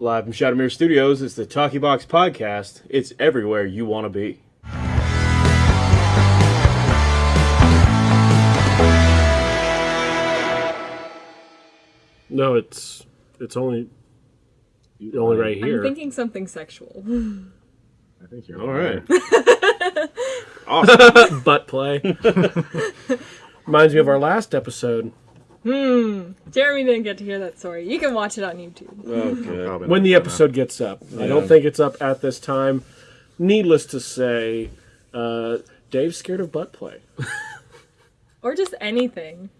Live from Shadowmere Studios, it's the Talkie Box Podcast. It's everywhere you want to be. No, it's it's only only right here. I'm here. thinking something sexual. I think you're All right. Awesome butt play. Reminds me of our last episode Jeremy didn't get to hear that story. You can watch it on YouTube. Okay. When the episode gets up. I don't think it's up at this time. Needless to say, uh, Dave's scared of butt play Or just anything.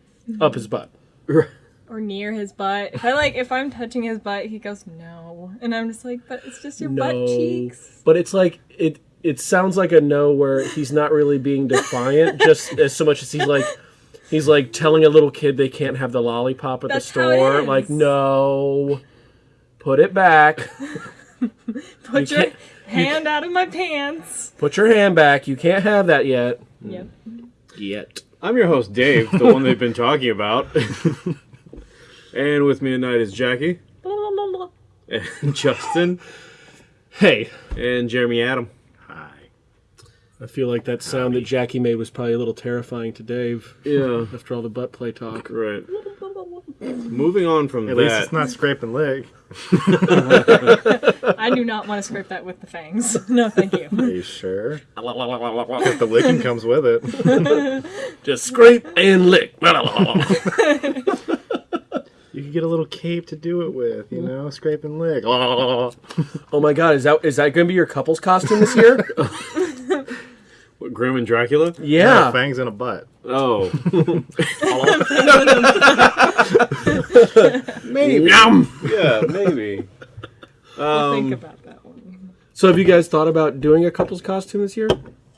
up his butt. Or near his butt. If I like if I'm touching his butt, he goes, No. And I'm just like, But it's just your butt cheeks. But it's like it. It sounds like a no where he's not really being defiant, just as so much as he's like. He's like telling a little kid they can't have the lollipop at That's the how it store. Like, no, put it back. Put You your can't- hand out of my pants. Put your hand back. You can't have that yet. Yep. Mm. Yet. I'm your host, Dave, the one they've been talking about. and with me tonight is Jackie, and Justin, Hey, and Jeremy Adam. Hi. I feel like that sound that Jackie made was probably a little terrifying to Dave Yeah, after all the butt play talk. right. Moving on from At that. least it's not scraping leg. I do not want to scrape that with the fangs. No, thank you. Are you sure? If the licking comes with it. Just scrape and lick. You could get a little cape to do it with, you know? Scrape and lick. oh my god, is that is that going to be your couple's costume this year? What, Grim and Dracula? yeah. fangs in a butt. Oh. Maybe. Yum. yeah, maybe. We'll think Um, about that one. So have you guys thought about doing a couple's costume this year?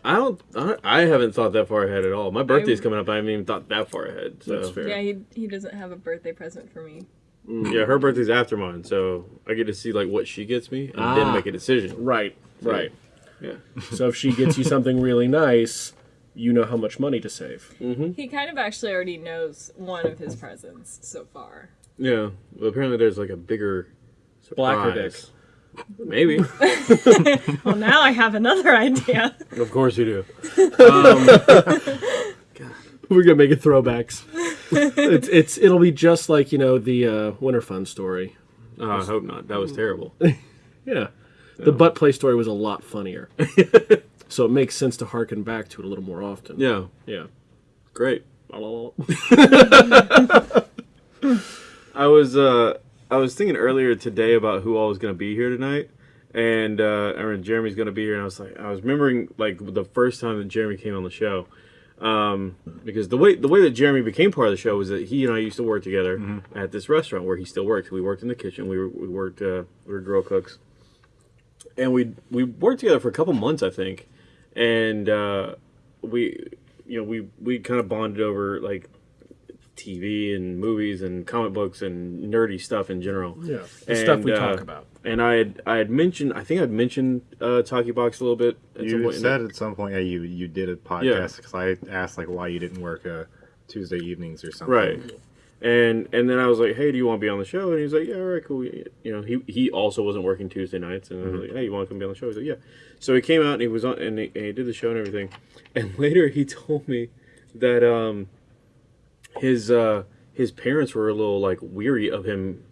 I don't. I, I haven't thought that far ahead at all. My birthday's coming up. I haven't even thought that far ahead. So. That's fair. Yeah, he he doesn't have a birthday present for me. Yeah, her birthday's after mine, so I get to see like what she gets me and then Ah. make a decision. Right. Right. Yeah. So if she gets you something really nice, you know how much money to save. Mm-hmm. He kind of actually already knows one of his presents so far. Yeah. Well, apparently there's like a bigger Blacker dick. surprise. Maybe. Well, now I have another idea. of course you do. Um, We're gonna make it throwbacks. it's it's it'll be just like you know the uh, Winter Fun story. Oh, I hope not. That was terrible. Yeah, the butt play story was a lot funnier. so it makes sense to harken back to it a little more often. Yeah. yeah. Great. I was uh I was thinking earlier today about who all was gonna be here tonight. And uh I remember Jeremy's gonna be here and I was like I was remembering like the first time that Jeremy came on the show. Um because the way the way that Jeremy became part of the show was that he and I used to work together at this restaurant where he still works. We worked in the kitchen, we were we worked uh we were grill cooks. And we we worked together for a couple months I think. And uh we you know, we we kind of bonded over like TV and movies and comic books and nerdy stuff in general. Yeah, the stuff we And, talk uh, about. And I had I had mentioned I think I'd mentioned uh, Talkie Box a little bit at some You point. said at some point, yeah, you you did a podcast because I asked like why you didn't work uh, Tuesday evenings or something. right. And and then I was like, hey, do you want to be on the show? And he was like, yeah, all right, cool. You know, he he also wasn't working Tuesday nights, and I was like, hey, you want to come be on the show? He like, yeah. So he came out and he was on and he, and he did the show and everything. And later he told me that um his uh his parents were a little like weary of him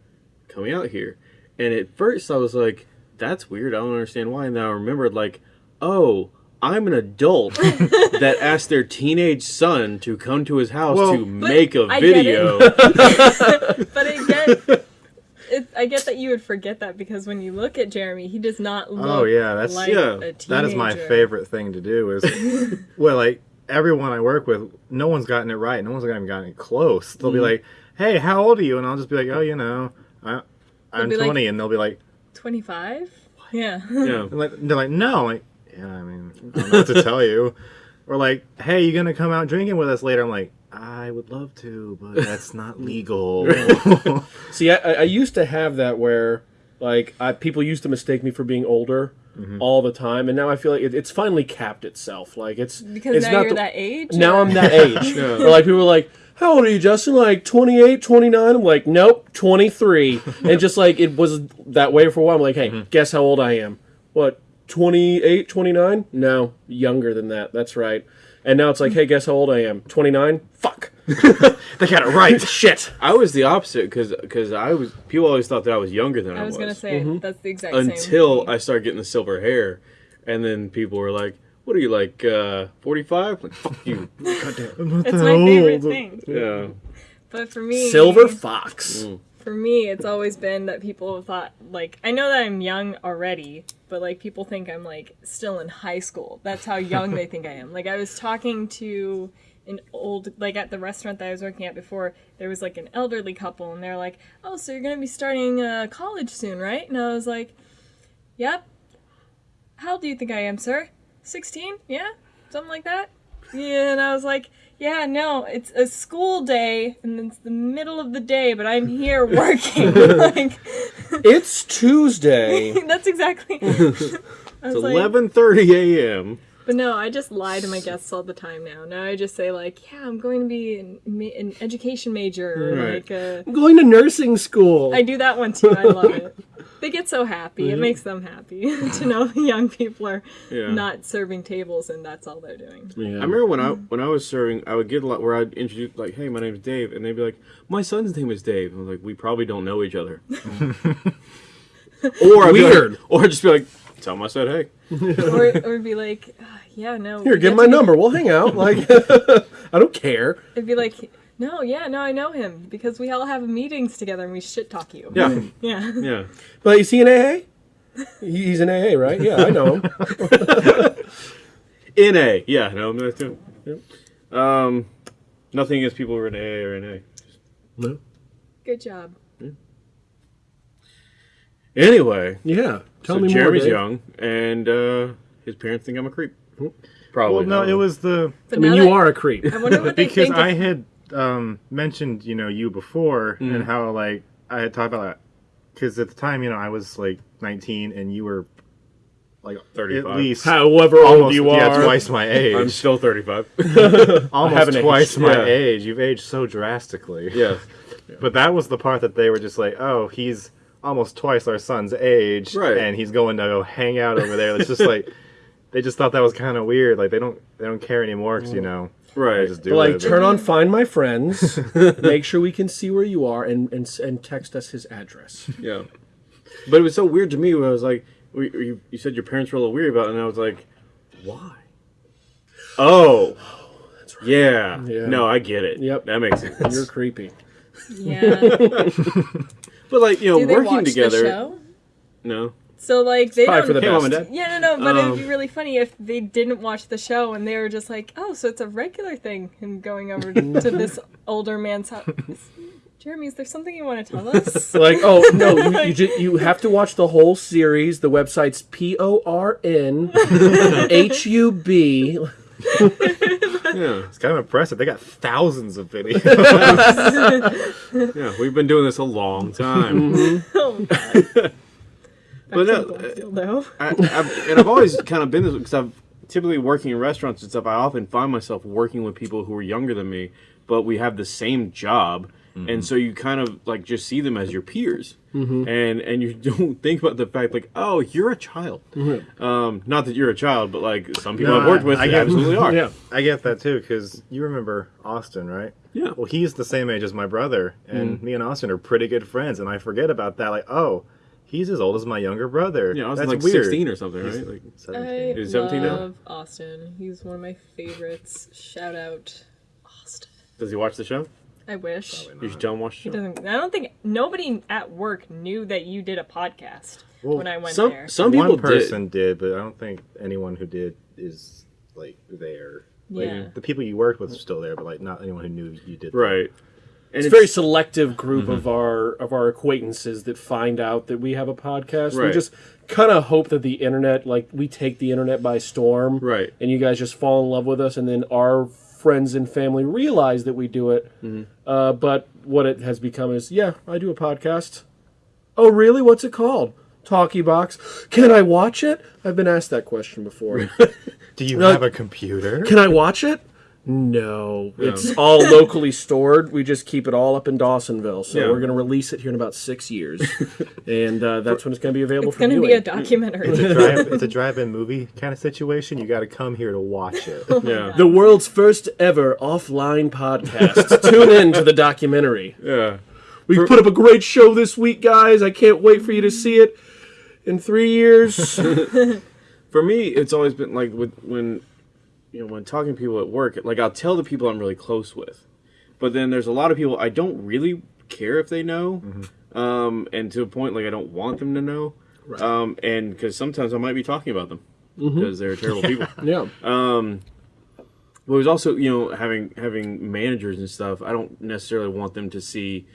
coming out here. And at first I was like, that's weird. I don't understand why. And then I remembered like, oh, I'm an adult that asked their teenage son to come to his house Well- to make a I get it. video. But I get, it, I get that you would forget that because when you look at Jeremy, he does not look. Oh, yeah, that's- like yeah, a teenager. That is my favorite thing to do. Is well, like everyone I work with, no one's gotten it right. No one's even gotten it close. They'll Mm-hmm. be like, "Hey, how old are you?" And I'll just be like, "Oh, you know, I, I'm be like- 20," and they'll be like, Twenty-five. Yeah. yeah. and like they're like, "No," like, yeah, I mean, I don't know what to tell you. Or like, "Hey, you gonna come out drinking with us later?" I'm like, "I would love to, but that's not legal." See, I, I I used to have that where, like, I, people used to mistake me for being older Mm-hmm. all the time, and now I feel like it, it's finally capped itself. Like it's Because it's now not you're the- that age. Now or- I'm that age. Yeah. Where like people are like, how old are you, Justin? Like 28, 29? I'm like, nope, 23. and just like it was that way for a while. I'm like, hey, guess how old I am? What, 28, 29? No, younger than that. That's right. And now it's like, hey, guess how old I am? 29? Fuck. They got it right. Shit. I was the opposite because I was people always thought that I was younger than I, was. I was gonna say Mm-hmm. that's the exact same. until. I started getting the silver hair, and then people were like, "What are you like, uh, 45?" Like, fuck you. it's my favorite thing. yeah. But for me, Silver Fox. for me, it's always been that people have thought like I know that I'm young already, but like people think I'm like still in high school. That's how young they think I am. Like I was talking to an old like at the restaurant that I was working at before, there was like an elderly couple and they're like, "Oh, so you're going to be starting uh, college soon, right?" And I was like, "Yep." How old do you think I am, sir? 16? Yeah? Something like that? Yeah, and I was like, yeah, no, it's a school day, and it's the middle of the day, but I'm here working. like, It's Tuesday. that's exactly. It's like, 11:30 a.m. but no, I just lie to my guests all the time now. Now I just say like, yeah, I'm going to be an, an education major. or Right. Like, uh, I'm going to nursing school. I do that one too. I love it. They get so happy. Mm-hmm. It makes them happy to know young people are Yeah. not serving tables and that's all they're doing. Yeah. I remember when I when I was serving, I would get a lot where I'd introduce like, "Hey, my name's Dave," and they'd be like, "My son's name is Dave." I was like, "We probably don't know each other." or I'd be like- Weird. or just be like, "Tell him I said hey." or, or be like, "Ah, yeah, no. Here, we give get my to be- number. We'll hang out. Like, I don't care. It'd be like, no, yeah, no, I know him because we all have meetings together and we shit talk you. Yeah, Yeah. yeah. But is he an AA? He's an AA, right? Yeah, I know him. In A, yeah, no, no, too. Um, nothing against people who are in AA or in A. No. Good job. Yeah. Anyway, Yeah. Tell so me Jeremy's more. Young, and uh, his parents think I'm a creep. Probably. Well, no, not. it was the But I mean, you that- are a creep. I wonder what they because think. I of- had um, mentioned, you know, you before Mm. and how like I had talked about that because at the time, you know, I was like 19 and you were like 35. at least However old almost you yeah, are. twice my age. I'm still 35. almost haven't twice aged. my Yeah. age. You've aged so drastically. yes. But that was the part that they were just like, oh, he's almost twice our son's age, Right. and he's going to go hang out over there. It's just like they just thought that was kind of weird. Like they don't they don't care anymore because you mm. know Right. they just do like, it. turn on Find My Friends. make sure we can see where you are, and and and text us his address. Yeah. But it was so weird to me when I was like, we- you, you said your parents were a little weird about it, and I was like, why? Oh. oh yeah. Yeah. No, I get it. Yep. That makes sense. You're creepy. yeah. but like, you know, Do they working watch together. the show? No. So like they Probably don't. for the Hey, mom and best. dad. yeah, no, no, but Um, it'd be really funny if they didn't watch the show and they were just like, "Oh, so it's a regular thing." Him going over to this older man's house. Jeremy, is there something you want to tell us? Like, oh no, you you, ju- you have to watch the whole series. The website's P O R N H U B. Yeah. It's kind of impressive. They got thousands of videos. Yeah. We've been doing this a long time. oh, God. But no, the uh, Goldfield, though. I, I've, and I've always kind of been this because I've typically working in restaurants and stuff. I often find myself working with people who are younger than me, but we have the same job, and mm-hmm. so you kind of like just see them as your peers, mm-hmm. and and you don't think about the fact like, oh, you're a child. Mm-hmm. Um, not that you're a child, but like some people No, I've worked I- with I get- absolutely are. Yeah. I get that too because you remember Austin, right? Yeah. Well, he's the same age as my brother, and mm. me and Austin are pretty good friends. And I forget about that. Like, oh, he's as old as my younger brother. Yeah, I was That's like weird. 16 or something, right? Like, I 17. Is 17 now? I love Austin. He's one of my favorites. Shout out, Austin. does he watch the show? I wish. You should tell him watch He the show. doesn't. I don't think nobody at work knew that you did a podcast Well, when I went Some there. some people One person did. did. but I don't think anyone who did is like there. Like, Yeah. The people you worked with are still there, but like not anyone who knew you did. that. Right. And It's a very selective group of our of our acquaintances that find out that we have a podcast. We just kind of hope that the internet, like we take the internet by storm, Right. And you guys just fall in love with us, and then our friends and family realize that we do it. Uh, but what it has become is, yeah, I do a podcast. Oh, really? What's it called? Talkie Box. Can I watch it? I've been asked that question before. Do you have a computer? Can I watch it? No, it's all locally stored. We just keep it all up in Dawsonville. So Yeah. we're going to release it here in about six years, and uh, that's when it's going to be available It's for gonna be a documentary. Drive, it's a drive-in movie kind of situation. You got to come here to watch it. Yeah. the world's first ever offline podcast. Tune in to the documentary. Yeah. We've put up a great show this week, guys. I can't wait for you to see it in three years. For me, it's always been like with when you know when talking to people at work, like I'll tell the people I'm really close with, but then there's a lot of people I don't really care if they know, um, and to a point like I don't want them to know, um, and because sometimes I might be talking about them because they're terrible people. yeah. But it was also, you know, having having managers and stuff. I don't necessarily want them to see,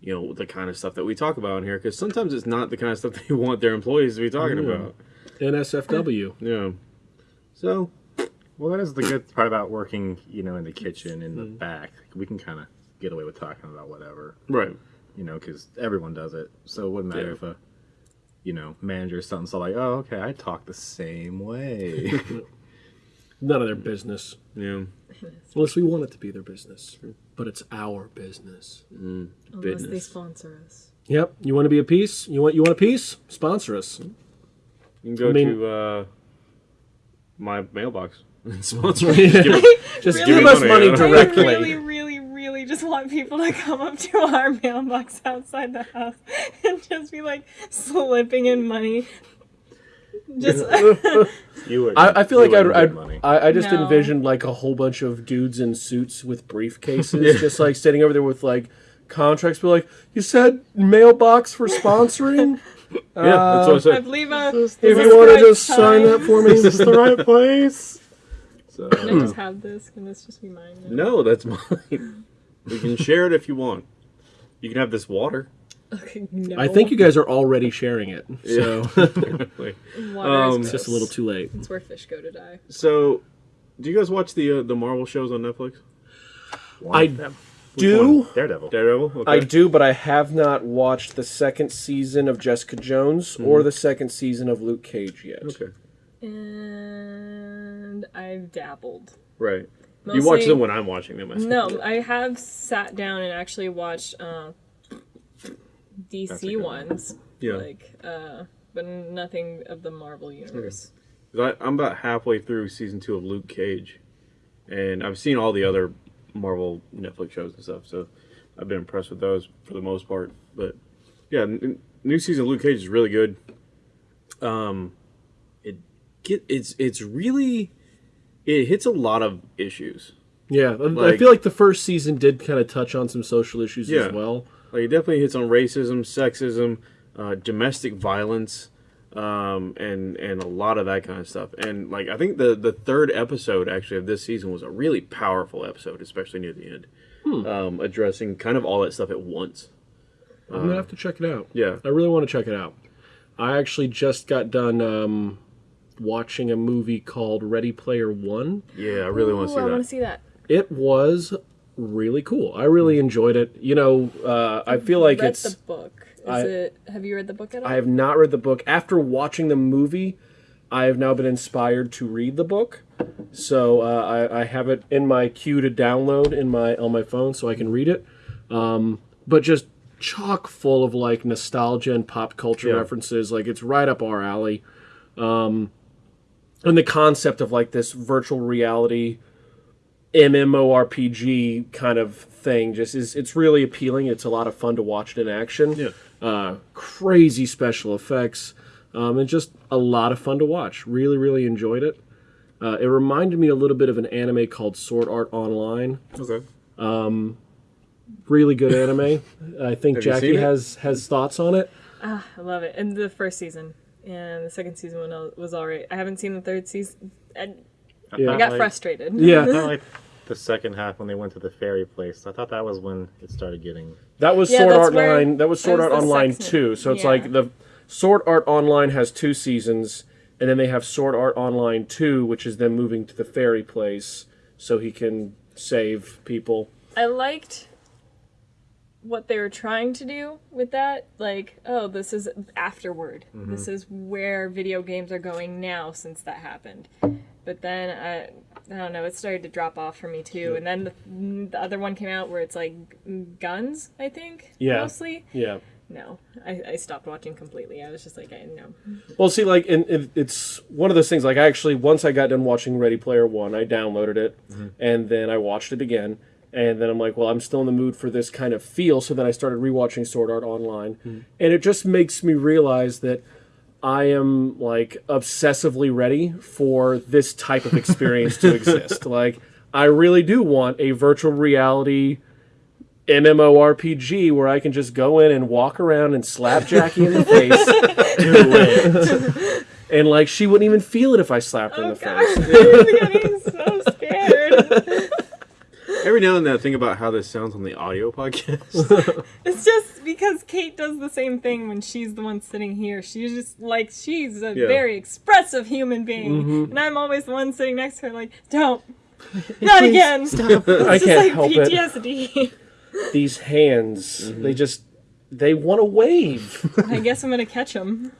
you know, the kind of stuff that we talk about in here because sometimes it's not the kind of stuff they want their employees to be talking about. NSFW. Yeah. So Well, that is the good part about working, you know, in the kitchen in the back. We can kind of get away with talking about whatever, right. you know, because everyone does it. So it wouldn't matter Yeah. if a, you know, manager or something. So like, oh, okay, I talk the same way. None of their business. Yeah. Unless we want it to be their business. But it's our business. Unless they sponsor us. Yep. You want to be a piece? You want you want a piece? Sponsor us. You can go I mean- to uh, my mailbox and sponsor. me. Just give it- Just Really? give us Money, money directly. I really, really, really just want people to come up to our mailbox outside the house and just be like slipping in money. Just you would. I, I feel like I'd, I'd money. I, I just No. envisioned like a whole bunch of dudes in suits with briefcases, just like standing over there with like contracts. Be like, you said mailbox for sponsoring. yeah, that's what I I said. believe uh, if you want to right just sign that for me, Is this the right place? So, Can I just have this? Can this just be mine? now? no, that's mine. We can share it if you want. You can have this water. Okay, no. I think you guys are already sharing it, so Like, Water um, is it's just a little too late. It's where fish go to die. so, do you guys watch the uh, the Marvel shows on Netflix? One I them. Do. one? Daredevil. Daredevil. Okay. I do, but I have not watched the second season of Jessica Jones or the second season of Luke Cage yet. Okay. And I've dabbled. Right. you watch them when I'm watching them. I. No, I have sat down and actually watched uh, DC good one. ones, Yeah. like, uh, but nothing of the Marvel universe. 'Cause I, I'm about halfway through season two of Luke Cage, and I've seen all the other Marvel Netflix shows and stuff, so I've been impressed with those for the most part. But yeah, n- new season of Luke Cage is really good. Um, it get it's it's really it hits a lot of issues. Yeah, I- I feel like the first season did kind of touch on some social issues Yeah. as well. Like it definitely hits on racism, sexism, uh, domestic violence, um, and and a lot of that kind of stuff. And like I think the the third episode actually of this season was a really powerful episode, especially near the end, um, addressing kind of all that stuff at once. I'm gonna have to check it out. Yeah, I really want to check it out. I actually just got done um, watching a movie called Ready Player One. yeah, I really want to see I want that. to see that. It was really cool. I really enjoyed it. You know, uh, I feel like read it's. the book. Is I- it? Have you read the book at all? I have not read the book. After watching the movie, I have now been inspired to read the book. So uh, I, I have it in my queue to download in my on my phone, so I can read it. Um, but just chock full of like nostalgia and pop culture Yeah. references. Like it's right up our alley. Um, and the concept of like this virtual reality MMORPG kind of thing just is it's really appealing. It's a lot of fun to watch it in action. Yeah. Uh, crazy special effects. Um, and just a lot of fun to watch. Really, really enjoyed it. Uh, it reminded me a little bit of an anime called Sword Art Online. Okay. Really good anime. I think Have Jackie has has thoughts on it. I love it. And the first season and the second season one was alright. I haven't seen the third season. I, Yeah. I got like- frustrated. Yeah, I thought like the second half when they went to the fairy place. I thought that was when it started getting. that was Yeah, Sword that's Art Online. That was that Sword was Art Online sex- two. So it's yeah. like the Sword Art Online has two seasons, and then they have Sword Art Online two, which is them moving to the fairy place so he can save people. I liked what they were trying to do with that. Like, oh, this is afterward. Mm-hmm. This is where video games are going now since that happened. but then I, I don't know, it started to drop off for me too. And then the, the other one came out where it's like guns, I think, Yeah. mostly. Yeah. No, I, I stopped watching completely. I was just like, I no. Well, see, like, and it, it's one of those things. Like, I actually, once I got done watching Ready Player One, I downloaded it, mm-hmm. and then I watched it again, and then I'm like, well, I'm still in the mood for this kind of feel. So then I started rewatching Sword Art Online, mm-hmm. and it just makes me realize that I am like obsessively ready for this type of experience to exist. Like, I really do want a virtual reality. MMORPG where I can just go in and walk around and slap Jackie in the face. Do it. And like she wouldn't even feel it if I slapped her in Oh the god, face. I'm getting so scared. Every now and then I think about how this sounds on the audio podcast. It's just because Kate does the same thing when she's the one sitting here. She's just like she's a Yeah. very expressive human being, Mm-hmm. and I'm always the one sitting next to her, like, don't, not again. Stop. It's I just can't like help it. PTSD. These hands, they just they want to wave. I guess I'm gonna catch him.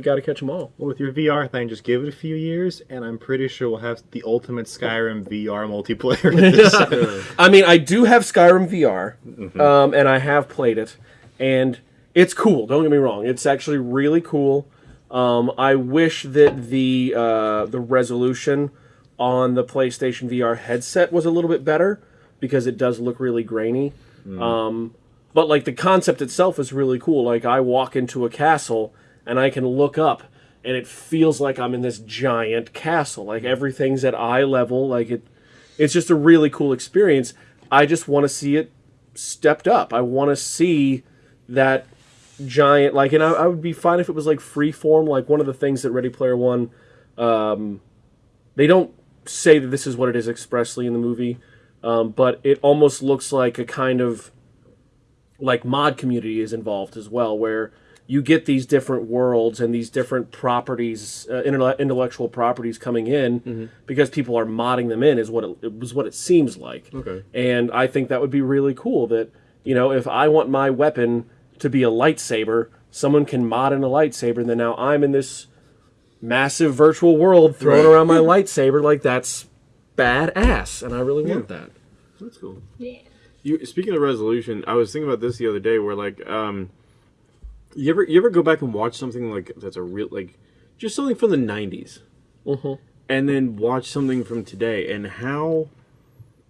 You got to catch them all. Well, with your VR thing, just give it a few years, and I'm pretty sure we'll have the ultimate Skyrim VR multiplayer. time. I mean, I do have Skyrim VR, um, and I have played it, and it's cool. Don't get me wrong; it's actually really cool. Um, I wish that the uh, the resolution on the PlayStation VR headset was a little bit better because it does look really grainy. Um, but like the concept itself is really cool. Like I walk into a castle and I can look up and it feels like I'm in this giant castle. Like everything's at eye level. Like it it's just a really cool experience. I just want to see it stepped up. I want to see that giant like and I, I would be fine if it was like free form like one of the things that Ready Player One um, they don't say that this is what it is expressly in the movie, um, but it almost looks like a kind of like mod community is involved as well, where you get these different worlds and these different properties, uh, intelle- intellectual properties coming in because people are modding them in. Is what it, it was what it seems like. Okay. And I think that would be really cool. That you know, if I want my weapon to be a lightsaber, someone can mod in a lightsaber, and then now I'm in this massive virtual world throwing Right. around my lightsaber like that's badass, and I really want that. That's cool. Yeah. You speaking of resolution, I was thinking about this the other day where like um you ever you ever go back and watch something like that's a real like just something from the 90s and then watch something from today and how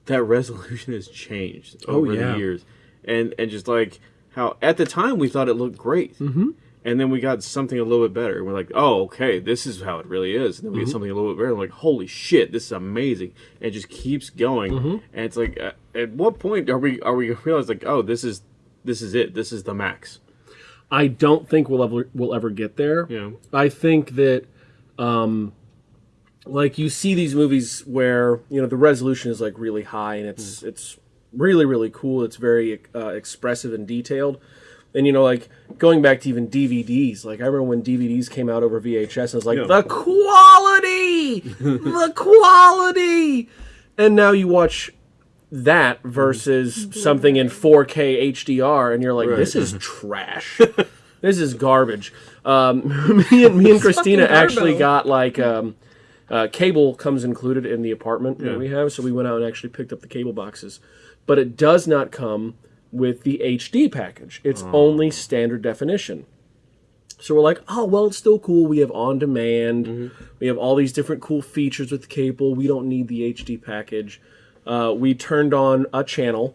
that resolution has changed Oh, over yeah. the years. And and just like how at the time we thought it looked great. Mm-hmm. and then we got something a little bit better. And we're like oh okay this is how it really is. And then we get something a little bit better. And we're like holy shit this is amazing. And it just keeps going. And it's like uh, at what point are we are we gonna realize like oh this is this is it. This is the max I don't think we'll ever we'll ever get there. Yeah. I think that, um, like you see these movies where you know the resolution is like really high and it's it's really really cool. It's very uh, expressive and detailed. And you know, like going back to even DVDs, like I remember when DVDs came out over VHS, and it's like Yeah. the quality, the quality. And now you watch that versus something in 4K HDR, and you're like, Right. this is trash. this is garbage. Um, me and me and Christina actually got like um, uh, cable comes included in the apartment Yeah. that we have, so we went out and actually picked up the cable boxes, but it does not come with the HD package. It's only standard definition. So we're like, oh well, it's still cool. We have on demand. We have all these different cool features with cable. We don't need the HD package. Uh, we turned on a channel,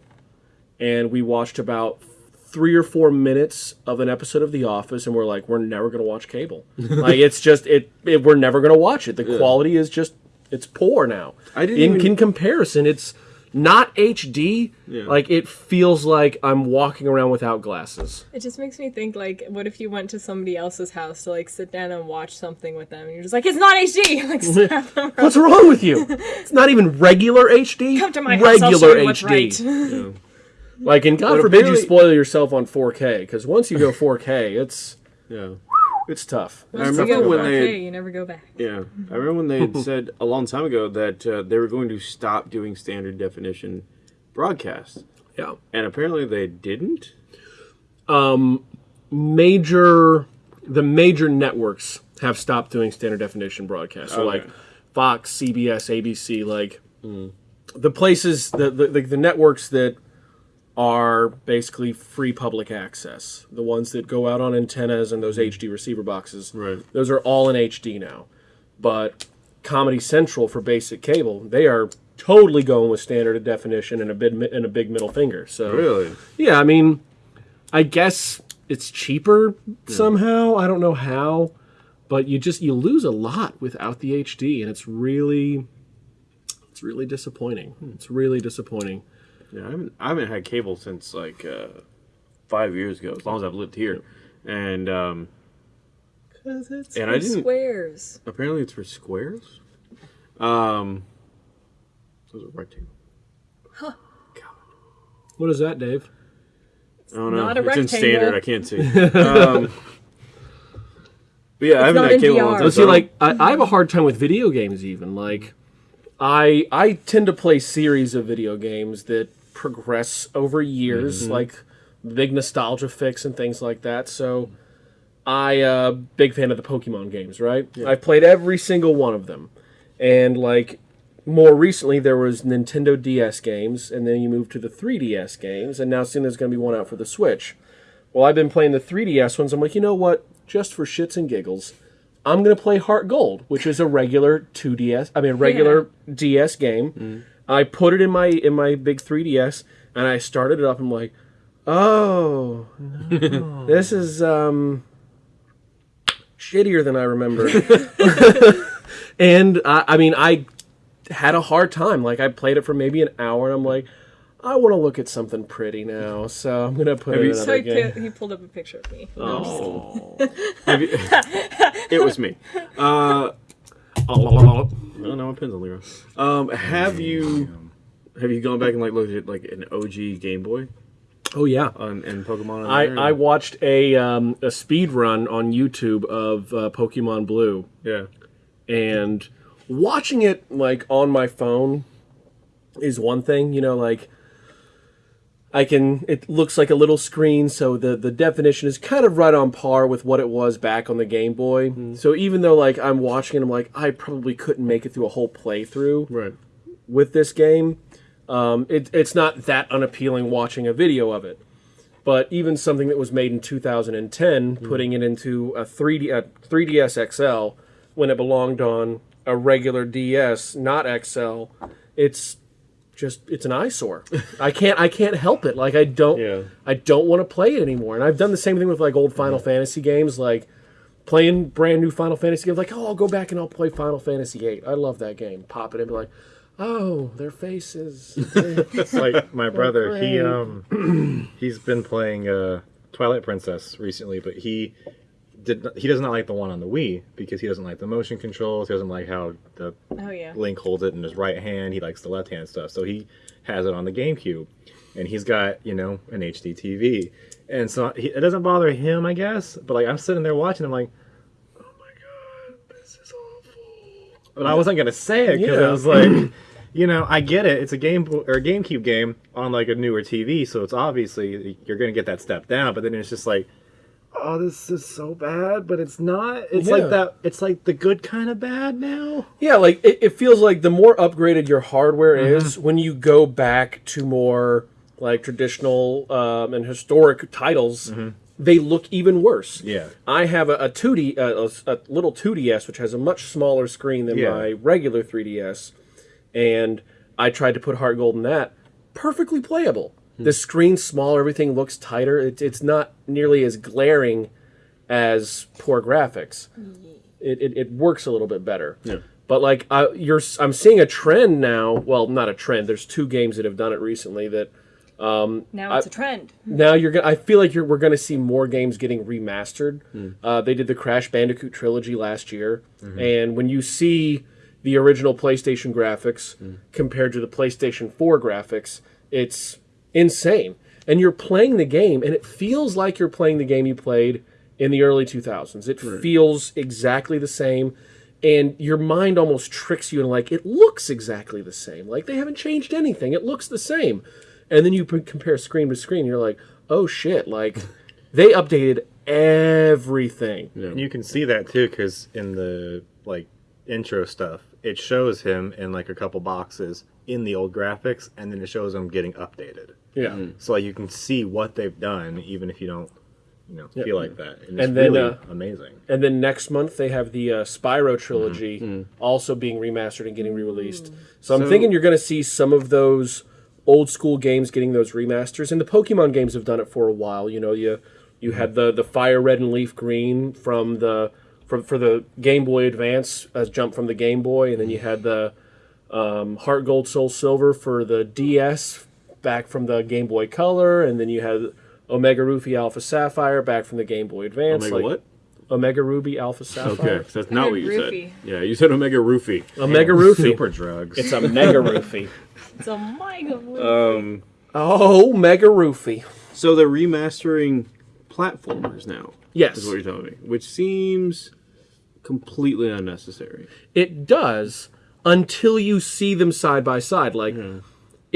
and we watched about three or four minutes of an episode of The Office, and we're like, we're never gonna watch cable. like it's just it, it. We're never gonna watch it. The quality is just it's poor now. I didn't in, even- in comparison, it's not HD. Yeah. Like it feels like I'm walking around without glasses. It just makes me think like, what if you went to somebody else's house to like sit down and watch something with them, and you're just like, it's not HD. Like, slap them around. What's wrong with you? It's not even regular HD. Come to my house. I'll show regular you what's HD. right. Yeah. Like, and God But forbid you spoil yourself on 4K, because once you go 4K, it's yeah it's tough. I Once you remember go when 4K, they you never go back. Yeah, I remember when they had said a long time ago that uh, they were going to stop doing standard definition broadcasts, Yeah. and apparently they didn't. Um, Major, the major networks have stopped doing standard definition broadcasts. So, Okay. like Fox, CBS, ABC, like the places, the, the the the networks that are basically free public access, the ones that go out on antennas and those HD receiver boxes. Right. Those are all in HD now. But Comedy Central for basic cable, they are totally going with standard definition and a big and a big middle finger. So Really? yeah, I mean, I guess it's cheaper somehow. I don't know how, but you just you lose a lot without the HD, and it's really, it's really disappointing. Hmm. It's really disappointing. Yeah, I haven't, I haven't had cable since like uh, five years ago, as long as I've lived here. And um, Cause it's and I didn't. Squares. Apparently, it's for squares. Um, so it's a rectangle. what is that, Dave? I don't know. not a it's in standard. I can't see. um, but yeah, I haven't had cable in a VR. long time. See, like I, I have a hard time with video games. Even like, I I tend to play series of video games that progress over years, like big nostalgia fix and things like that. So, I uh, big fan of the Pokemon games. Right, I've played every single one of them, and like more recently there was Nintendo DS games, and then you moved to the 3DS games, and now soon there's going to be one out for the Switch. Well, I've been playing the 3DS ones. I'm like, you know what? Just for shits and giggles, I'm gonna play Heart Gold, which is a regular 2DS. I mean, regular DS game. I put it in my in my big 3DS, and I started it up. I'm like, oh, no. this is um shittier than I remember. and I, I mean, I had a hard time. Like, I played it for maybe an hour, and I'm like. I want to look at something pretty now, so I'm gonna put Have in you- So another he, game. pu- he pulled up a picture of me. No, I'm just. Oh. Have you- it was me. Uh, I don't know. On the ground. Um, have you have you gone back and like looked at like an OG Game Boy oh yeah, on and Pokemon? I, there? I watched a um, a speed run on YouTube of uh, Pokemon Blue, yeah. and watching it like on my phone is one thing. You know, like I can. It looks like a little screen, so the the definition is kind of right on par with what it was back on the Game Boy. So even though like I'm watching it, I'm like I probably couldn't make it through a whole playthrough Right. with this game. Um, it, it's not that unappealing watching a video of it. But even something that was made in 2010, putting it into a 3D a 3DS XL when it belonged on a regular DS, not XL, it's just it's an eyesore. I can't I can't help it. Like I don't Yeah. I don't want to play it anymore. And I've done the same thing with like old Final Fantasy games, like playing brand new Final Fantasy games. Like oh, I'll go back and I'll play Final Fantasy VIII. I love that game. Pop it and be like, oh, their faces. It's like my brother. He um he's been playing uh Twilight Princess recently, but he did not, he does not like the one on the Wii because he doesn't like the motion controls. He doesn't like how the Oh yeah. Link holds it in his right hand. He likes the left hand stuff. So he has it on the GameCube, and he's got you know an HD TV, and so he, it doesn't bother him, I guess. But like I'm sitting there watching, I'm like, oh my god, this is awful. But I wasn't gonna say it because Yeah. I was like. You know, I get it. It's a game or a GameCube game on like a newer TV, so it's obviously you're gonna get that step down. But then it's just like, oh, this is so bad, but it's not. It's Yeah. like that. It's like the good kind of bad now. Yeah, like it, it feels like the more upgraded your hardware is, when you go back to more like traditional um, and historic titles, they look even worse. Yeah. I have a, a 2D, uh, a, a little 2DS, which has a much smaller screen than Yeah. my regular 3DS, and I tried to put Heart Gold in that. Perfectly playable. The screen's smaller, everything looks tighter. It, it's not nearly as glaring as poor graphics. It, it, it works a little bit better. Yeah. But like I, you're, I'm seeing a trend now. Well, not a trend. There's two games that have done it recently that um, Now it's a trend. now you're gonna. I feel like you're, we're gonna see more games getting remastered. Hmm. Uh, they did the Crash Bandicoot trilogy last year, mm-hmm. and when you see the original PlayStation graphics hmm. compared to the PlayStation 4 graphics, it's insane. And you're playing the game, and it feels like you're playing the game you played in the early 2000s. It feels exactly the same. And your mind almost tricks you and like it looks exactly the same. Like they haven't changed anything. It looks the same and then you p- compare screen to screen you're like oh shit like they updated everything And you can see that too, because in the like intro stuff, it shows him in like a couple boxes in the old graphics, and then it shows him getting updated. Yeah. So like you can see what they've done, even if you don't, you know, feel like that. And, it's And then, really uh, amazing. And then next month they have the uh, Spyro trilogy Mm-hmm. also being remastered and getting re-released. So I'm So- thinking you're going to see some of those old school games getting those remasters. And the Pokemon games have done it for a while. You know, you you had the the Fire Red and Leaf Green from the from for the Game Boy Advance as jump from the Game Boy, and then you had the um, Heart Gold Soul Silver for the DS back from the Game Boy Color, and then you had Omega Ruby Alpha Sapphire back from the Game Boy Advance. Omega like- what? Omega Ruby Alpha Sapphire. Okay, 'cause that's not what you Roofie. said. Yeah, you said Omega Roofie. Omega Roofie. Super drugs. It's a Mega Roofie. It's a mega Um, Oh, Mega Roofie. so they're remastering platformers now. Yes. is what you're telling me, which seems completely unnecessary. It does until you see them side by side. Like,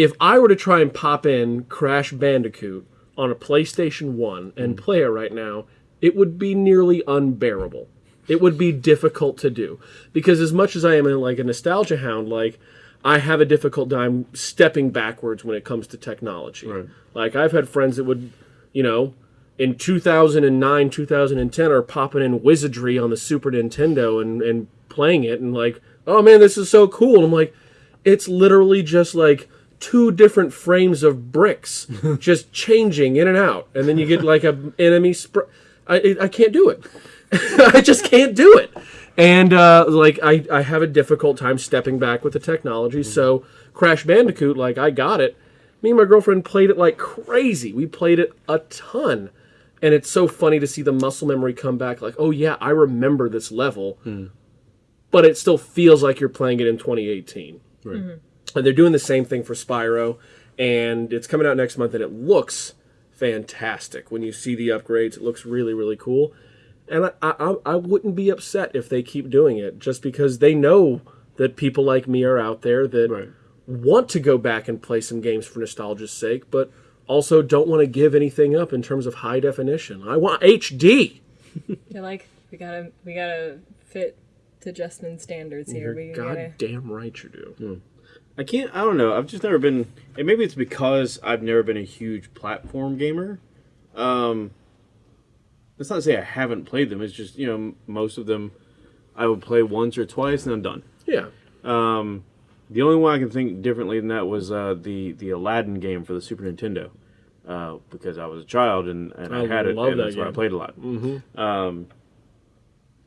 if I were to try and pop in Crash Bandicoot on a PlayStation 1 and hmm. play it right now, it would be nearly unbearable. It would be difficult to do. Because as much as I am in like a nostalgia hound, like I have a difficult time stepping backwards when it comes to technology. Right. Like I've had friends that would, you know, in 2009, 2010 are popping in Wizardry on the Super Nintendo and, and playing it and like, oh man, this is so cool. And I'm like, it's literally just like two different frames of bricks just changing in and out. And then you get like a enemy spr I, I can't do it. I just can't do it. And uh, like I, I have a difficult time stepping back with the technology. Mm-hmm. So Crash Bandicoot, like I got it. Me and my girlfriend played it like crazy. We played it a ton. And it's so funny to see the muscle memory come back like, oh yeah, I remember this level. Mm. But it still feels like you're playing it in 2018. Right. And they're doing the same thing for Spyro, and it's coming out next month, and it looks fantastic. When you see the upgrades, it looks really, really cool. And I, I, I wouldn't be upset if they keep doing it, just because they know that people like me are out there that Right. want to go back and play some games for nostalgia's sake, but also don't want to give anything up in terms of high definition. I want HD. You're like, we gotta, we gotta fit to Justman's standards here. we You're gotta. goddamn right you do. Hmm. I can't. I don't know. I've just never been, and maybe it's because I've never been a huge platform gamer. Um, that's not to say I haven't played them. It's just you know most of them I would play once or twice and I'm done. Yeah. Um, the only one I can think differently than that was uh, the the Aladdin game for the Super Nintendo, uh, because I was a child and, and I, I had it, and that that's why I played a lot. Mm-hmm. Um,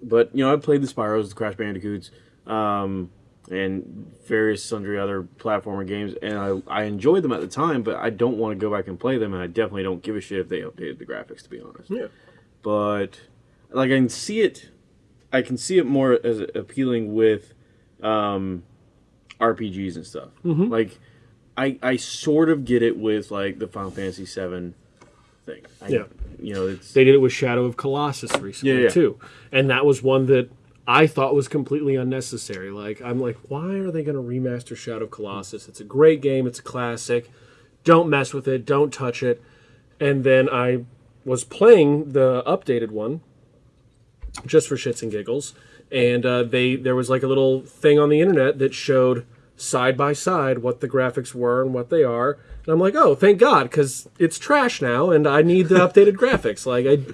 but you know, I played the Spyros, the Crash Bandicoots, um, and various sundry other platformer games, and I I enjoyed them at the time. But I don't want to go back and play them, and I definitely don't give a shit if they updated the graphics. To be honest, Yeah. but like I can see it, I can see it more as appealing with um, RPGs and stuff. Like I I sort of get it with like the Final Fantasy VII thing. I, Yeah. you know it's They did it with Shadow of Colossus recently Yeah, yeah. too, and that was one that I thought was completely unnecessary. Like I'm like, why are they going to remaster Shadow of Colossus? It's a great game. It's a classic. Don't mess with it. Don't touch it. And then I was playing the updated one just for shits and giggles, and uh, they there was like a little thing on the internet that showed side by side what the graphics were and what they are. And I'm like, oh, thank God, because it's trash now, and I need the updated graphics. Like I,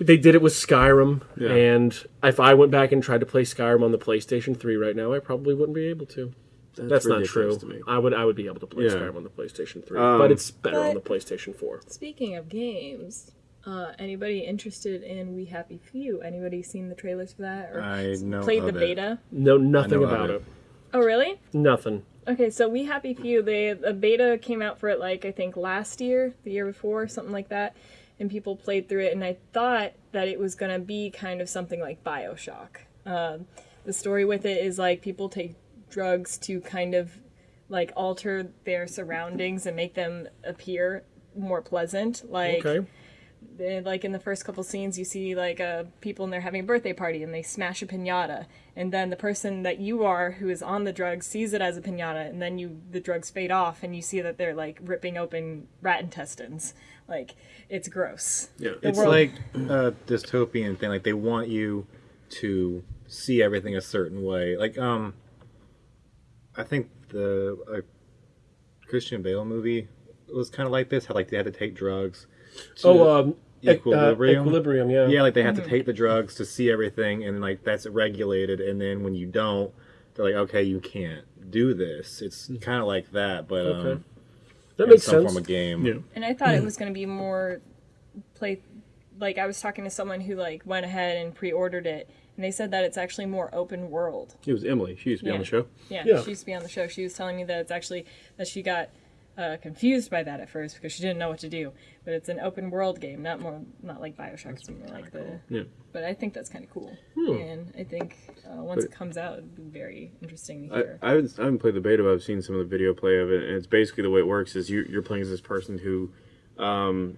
they did it with Skyrim, Yeah. and if I went back and tried to play Skyrim on the PlayStation 3 right now, I probably wouldn't be able to. That's, not true. to me. I would I would be able to play Yeah. Skyrim on the PlayStation 3, Um, but it's better on the PlayStation 4. Speaking of games, uh, anybody interested in We Happy Few? Anybody seen the trailers for that or I know played of the it. beta? No, nothing about it. it. Oh, really? Nothing. Okay, so We Happy Few, they a beta came out for it like I think last year, the year before, something like that, and people played through it, and I thought that it was gonna be kind of something like Bioshock. Um, the story with it is like people take drugs to kind of like alter their surroundings and make them appear more pleasant. Like Okay. they- like in the first couple scenes you see like uh, people and they're having a birthday party and they smash a piñata and then the person that you are who is on the drugs sees it as a piñata and then you the drugs fade off and you see that they're like ripping open rat intestines like it's gross Yeah. The It's world- like a dystopian thing. Like they want you to see everything a certain way. Like um, I think the uh, Christian Bale movie was kind of like this. How like they had to take drugs. to- Oh, um, Equilibrium? Uh, equilibrium, yeah. yeah, like they have to take the drugs to see everything, and like that's regulated. And then when you don't, they're like, okay, you can't do this. It's kind of like that, but um, Okay. That in makes some sense. form of game. Yeah. And I thought it hmm. was going to be more play. Like I was talking to someone who like went ahead and pre-ordered it, and they said that it's actually more open world. It was Emily. She used to be on the show. Yeah, Yeah. she used to be on the show. She was telling me that it's actually that she got uh, confused by that at first because she didn't know what to do. But it's an open world game, not more not like Bioshock. It's more like the. Yeah. But I think that's kind of cool, Hmm. and I think uh, once But- it comes out, it'd be very interesting to I, hear. I, haven't, I haven't played the beta, but I've seen some of the video play of it, and it's basically the way it works is you, you're playing as this person who, um,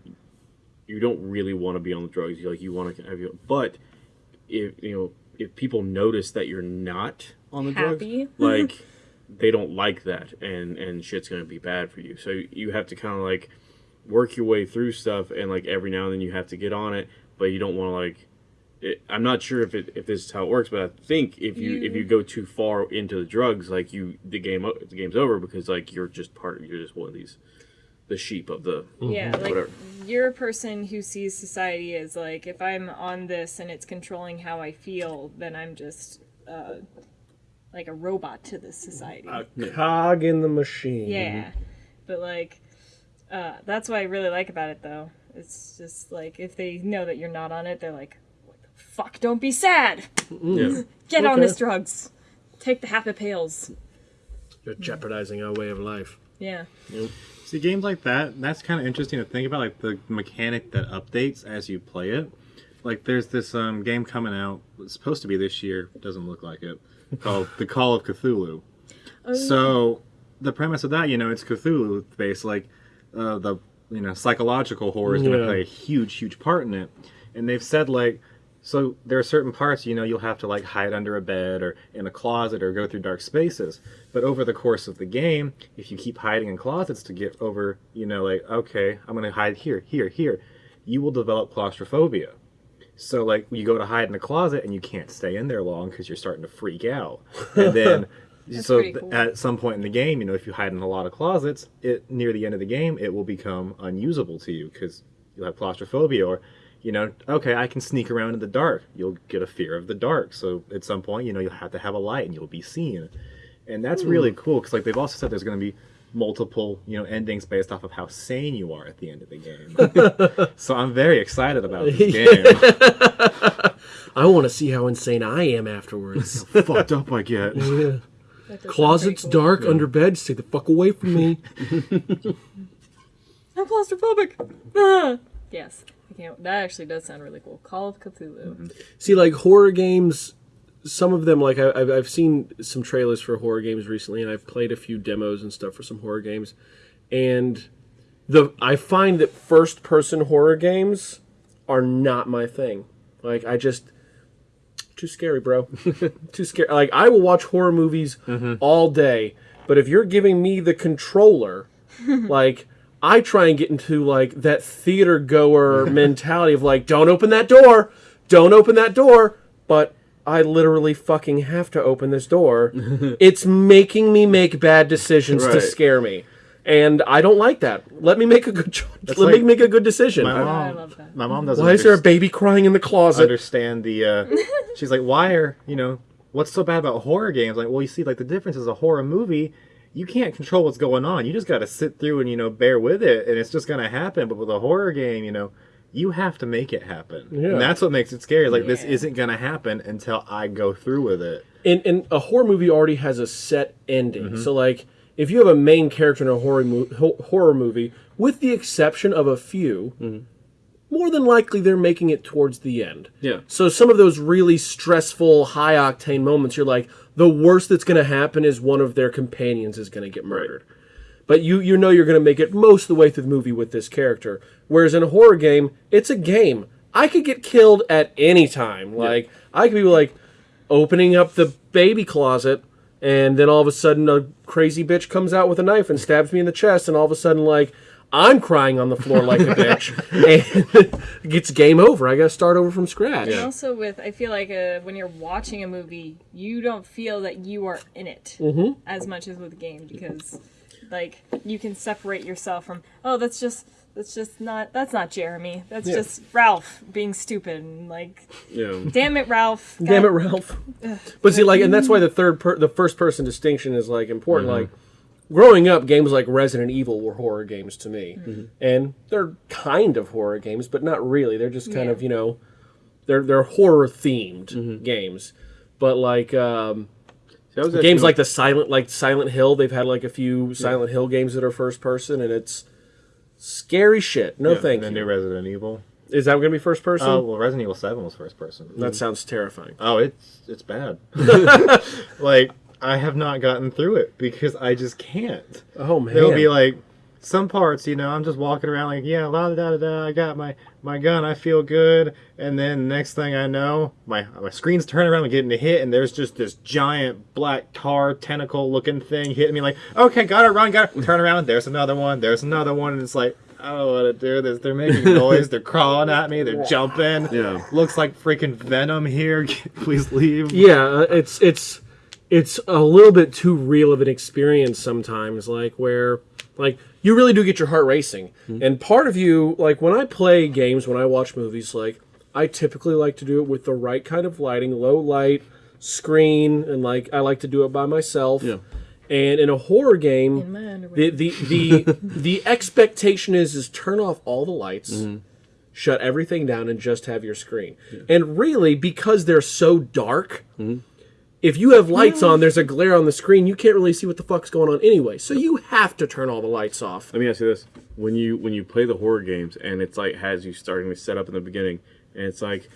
you don't really want to be on the drugs. You like you want to have you, but if you know if people notice that you're not on the Happy. drugs, like they don't like that, and and shit's gonna be bad for you. So you have to kind of like work your way through stuff, and like every now and then you have to get on it, but you don't want to like it, I'm not sure if it, if this is how it works, but I think if you, if you go too far into the drugs, like you the game the game's over because like you're just part of you're just one of these the sheep of the Yeah, like whatever. you're a person who sees society as like if I'm on this and it's controlling how I feel, then I'm just uh, like a robot to this society. A cog in the machine. yeah, but like uh, that's what I really like about it though. It's just like if they know that you're not on it, they're like, "What the fuck? Don't be sad. yeah. Get on this drugs. Take the happy pills." You're jeopardizing our way of life. Yeah. See, games like that, that's kind of interesting to think about, like the mechanic that updates as you play it. Like, there's this um, game coming out, it's supposed to be this year, doesn't look like it, called The Call of Cthulhu. So, the premise of that, you know, it's Cthulhu based, like, uh, the, you know, psychological horror is going to Yeah. play a huge, huge part in it. And they've said, like, so there are certain parts, you know, you'll have to like hide under a bed or in a closet or go through dark spaces. But over the course of the game, if you keep hiding in closets to get over, you know, like, okay, I'm going to hide here, here, here, you will develop claustrophobia. So like you go to hide in a closet and you can't stay in there long because you're starting to freak out. And then so pretty th- cool. at some point in the game, you know, if you hide in a lot of closets, it near the end of the game, it will become unusable to you because you'll have claustrophobia or you know, okay, I can sneak around in the dark. You'll get a fear of the dark. So at some point, you know, you'll have to have a light and you'll be seen. And that's really hmm. cool because like they've also said there's going to be multiple, you know, endings based off of how sane you are at the end of the game. so I'm very excited about this game. I want to see how insane I am afterwards. how Fucked up I get. That does sound pretty Closets cool. dark, under bed. Stay the fuck away from me. I'm claustrophobic. Ah! yes, I can't. That actually does sound really cool. Call of Cthulhu. See, like horror games, some of them, like I, I've, I've seen some trailers for horror games recently, and I've played a few demos and stuff for some horror games, and the I find that first person horror games are not my thing. Like I just too scary, bro. too scary. Like I will watch horror movies mm-hmm. all day, but if you're giving me the controller, like I try and get into like that theater goer mentality of like, don't open that door, don't open that door, but I literally fucking have to open this door. it's making me make bad decisions to scare me. And I don't like that. Let me make a good choice. Let like me make a good decision. My I mom, love that. my mom doesn't Why is there a baby crying in the closet? I understand the. Uh, she's like, why are you know what's so bad about horror games? Like, well, you see, like the difference is a horror movie. You can't control what's going on. You just got to sit through and you know bear with it, and it's just gonna happen. But with a horror game, you know, you have to make it happen, Yeah. and that's what makes it scary. Like this isn't gonna happen until I go through with it. and, and a horror movie already has a set ending. Mm-hmm. So like if you have a main character in a horror mo- horror movie, with the exception of a few, Mm-hmm. more than likely they're making it towards the end. Yeah. So some of those really stressful, high octane moments, you're like, the worst that's going to happen is one of their companions is going to get murdered. But you you know you're going to make it most of the way through the movie with this character. Whereas in a horror game, it's a game. I could get killed at any time. Like I could be like opening up the baby closet and then all of a sudden a crazy bitch comes out with a knife and stabs me in the chest and all of a sudden like I'm crying on the floor like a bitch, and it's game over. I got to start over from scratch. And also with, I feel like uh, when you're watching a movie, you don't feel that you are in it Mm-hmm. as much as with a game because, like, you can separate yourself from. Oh, that's just that's just not that's not Jeremy. That's Yeah. just Ralph being stupid. And, like, Yeah. damn it, Ralph. Damn it, Ralph. But see, like, and that's why the third, per- the first person distinction is like important. Mm-hmm. Like, growing up, games like Resident Evil were horror games to me, mm-hmm. Mm-hmm. and they're kind of horror games, but not really. They're just kind Yeah. of you know, they're they're horror themed games. But like um, See, games like the Silent, like Silent Hill, they've had like a few Silent Hill games that are first person, and it's scary shit. No, Yeah, thank and the you. new Resident Evil. Is that going to be first person? Oh well, Resident Evil Seven was first person. that sounds terrifying. Oh, it's it's bad. like I have not gotten through it because I just can't. Oh man, There'll be like some parts, you know, I'm just walking around like, yeah, la da da da. I got my my gun, I feel good, and then next thing I know, my my screen's turning around and getting hit, and there's just this giant black tar tentacle looking thing hitting me. Like, okay, got to run, got to turn around. There's another one. There's another one, and it's like. I don't want to do this. They're making noise. They're crawling at me. They're jumping. Yeah. Looks like freaking Venom here. Please leave. yeah uh, it's it's it's a little bit too real of an experience sometimes like where like you really do get your heart racing. Mm-hmm. And part of you like when i play games when i watch movies like i typically like to do it with the right kind of lighting low light screen and like i like to do it by myself. Yeah. and in a horror game In my underwear. the the the, the expectation is is turn off all the lights mm-hmm. shut everything down and just have your screen. And really because they're so dark mm-hmm. If you have lights on there's a glare on the screen you can't really see what the fuck's going on anyway so you have to turn all the lights off Let me ask you this: when you when you play the horror games and it's like has you starting to set up in the beginning, and it's like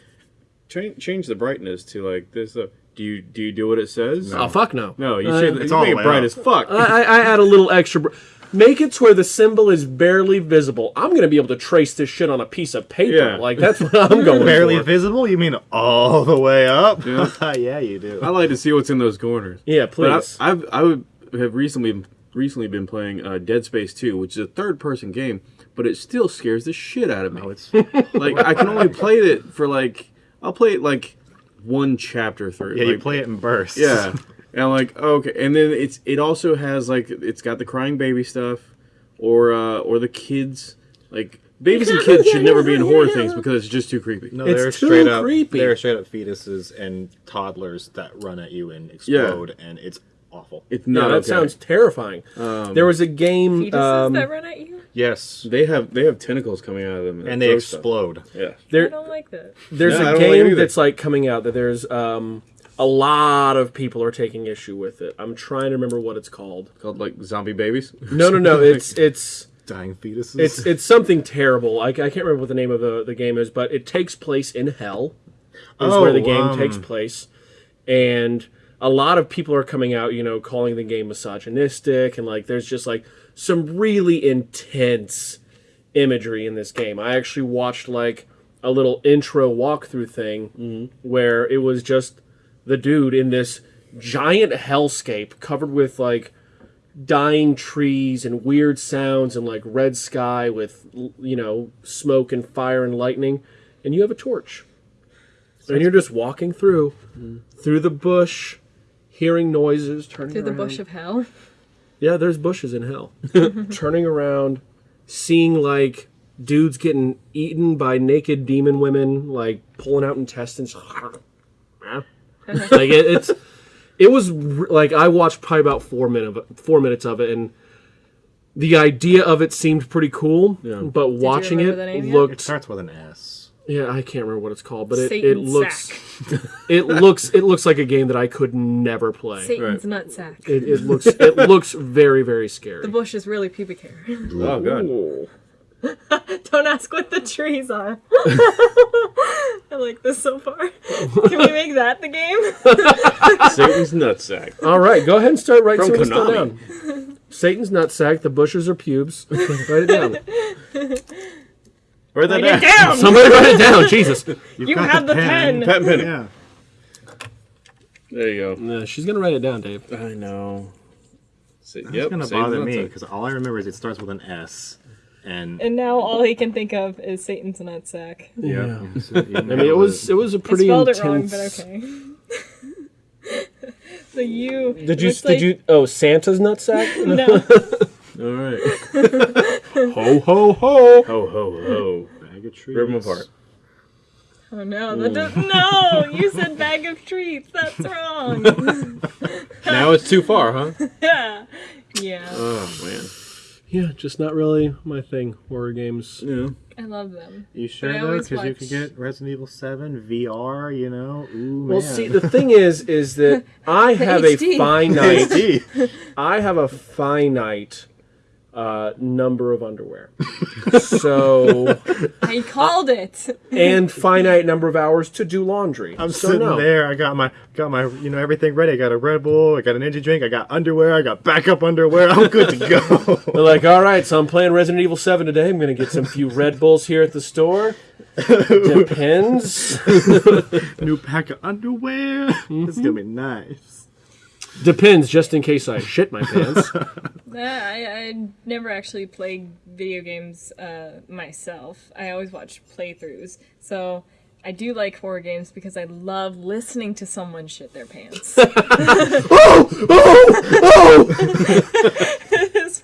change change the brightness to like this. Uh, do you do you do what it says? oh fuck no No, you Uh, say it's all make it bright up. as fuck. I, I I add a little extra br- make it to where the symbol is barely visible i'm gonna be able to trace this shit on a piece of paper Yeah. like that's what i'm going Barely for. visible? You mean all the way up? Yeah. Yeah, you do. I like to see what's in those corners. yeah But I, please I've I would have recently recently been playing uh, Dead Space 2, which is a third person game, but it still scares the shit out of me. Oh, it's like I can only play it for like I'll play it like one chapter through. yeah. You play it in bursts. Yeah. And I'm like, okay. And then it's it also has like it's got the crying baby stuff or uh or the kids like babies and kids should never be in horror things because it's just too creepy. No, It's they're too straight up. creepy. They're straight up fetuses and toddlers that run at you and explode, and it's awful. It's yeah, not that okay. sounds terrifying there was a game Fetuses um, that run at you? Yes, They have they have tentacles coming out of them and they throw stuff. explode. Yeah. I there don't like that. There's No, I a don't like it game either. that's like coming out that there's um, a lot of people are taking issue with it. I'm trying to remember what it's called. Called like zombie babies. No, no, no. It's it's Dying fetuses. it's it's something terrible. I, I can't remember what the name of the, the game is, but it takes place in hell. Is where the Oh, game um, takes place, and a lot of people are coming out, you know, calling the game misogynistic, and like there's just like some really intense imagery in this game. I actually watched like a little intro walkthrough thing where it was just the dude in this giant hellscape covered with like dying trees and weird sounds and like red sky with you know smoke and fire and lightning and you have a torch and you're just walking through mm-hmm. through the bush hearing noises turning Through the around. bush of hell. Yeah, there's bushes in hell. Turning around, seeing like dudes getting eaten by naked demon women, like pulling out intestines. like it, it's, it was r- like I watched probably about four minute four minutes of it, and the idea of it seemed pretty cool. But watching remember it the name yet? it starts with an S. yeah, I can't remember what it's called, but it, it looks it looks, it looks like a game that I could never play. Satan's nutsack. It, it looks, it looks very, very scary. The bush is really pubic hair. Oh god. Don't ask what the trees are. I like this so far. Can we make that the game? Satan's nutsack. All right, go ahead and start writing From some of Konami. down. Satan's nutsack, the bushes are pubes. write it down. Write that Write it down. down. Somebody write it down, Jesus. You've You got have the pen. Pat and Penny. Yeah. There you go. No, she's gonna write it down, Dave. I know. Sa- It's yep, gonna bother me because all I remember is it starts with an S, And And now all he can think of is Satan's nutsack. Yeah. So, I mean, it was it was a I pretty spelled intense. it wrong, but okay. so you Did you did like- you oh Santa's nutsack? No, All right. ho ho ho! Ho ho ho. bag of trees. Rip them apart. oh no, that does, no! You said bag of treats. That's wrong. Now it's too far, huh? yeah, yeah. Oh man. Yeah, just not really my thing. Horror games. Yeah. I love them. You sure But though? always Because you could get Resident Evil Seven VR. You know. Ooh Well, man. see, the thing is, is that I have a finite, I have a finite uh, number of underwear, so I called it. and finite number of hours to do laundry. I'm so sitting no. there. I got my got my you know everything ready. I got a Red Bull. I got an energy drink. I got underwear. I got backup underwear. I'm good to go. They're like, all right, so I'm playing Resident Evil 7 today. I'm going to get some few Red Bulls here at the store. Depends. New pack of underwear. It's gonna be nice. Depends, just in case I shit my pants. Nah, I, I never actually played video games uh, myself. I always watch playthroughs. So I do like horror games because I love listening to someone shit their pants. it's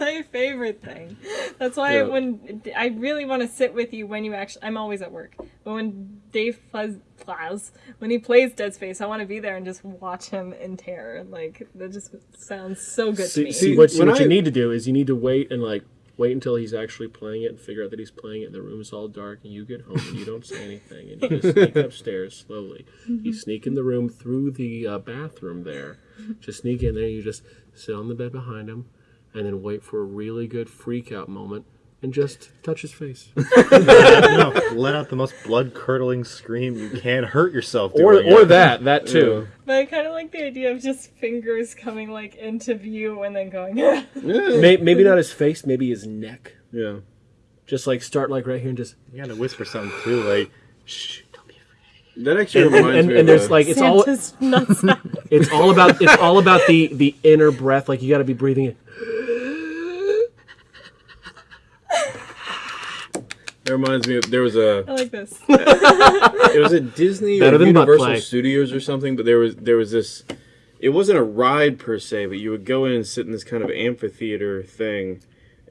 my favorite thing. That's why Yeah. when I really want to sit with you when you actually, I'm always at work, but when Dave Plaz, Plaz when he plays Dead Space, I want to be there and just watch him in terror. Like that just sounds so good to see, me. see, what, when what you need to do is you need to wait and like wait until he's actually playing it and figure out that he's playing it and the room is all dark and you get home and you don't say anything and you just sneak upstairs slowly. You sneak in the room through the uh, bathroom there. Just sneak in there. You just sit on the bed behind him and then wait for a really good freak out moment and just touch his face. no, let out the most blood curdling scream you can. Hurt yourself. or doing or it. that that too. But I kind of like the idea of just fingers coming like into view and then going. May, maybe not his face, maybe his neck. Yeah. Just like start like right here and just You gotta whisper something too, like shh. Don't be afraid. That actually and, reminds and, me and of there's like it's all Santa's nuts. it's all about it's all about the the inner breath. Like you got to be breathing in. That reminds me of there was a I like this. it was a Disney Better or than Universal. Studios or something, but there was there was this. It wasn't a ride per se, but you would go in and sit in this kind of amphitheater thing,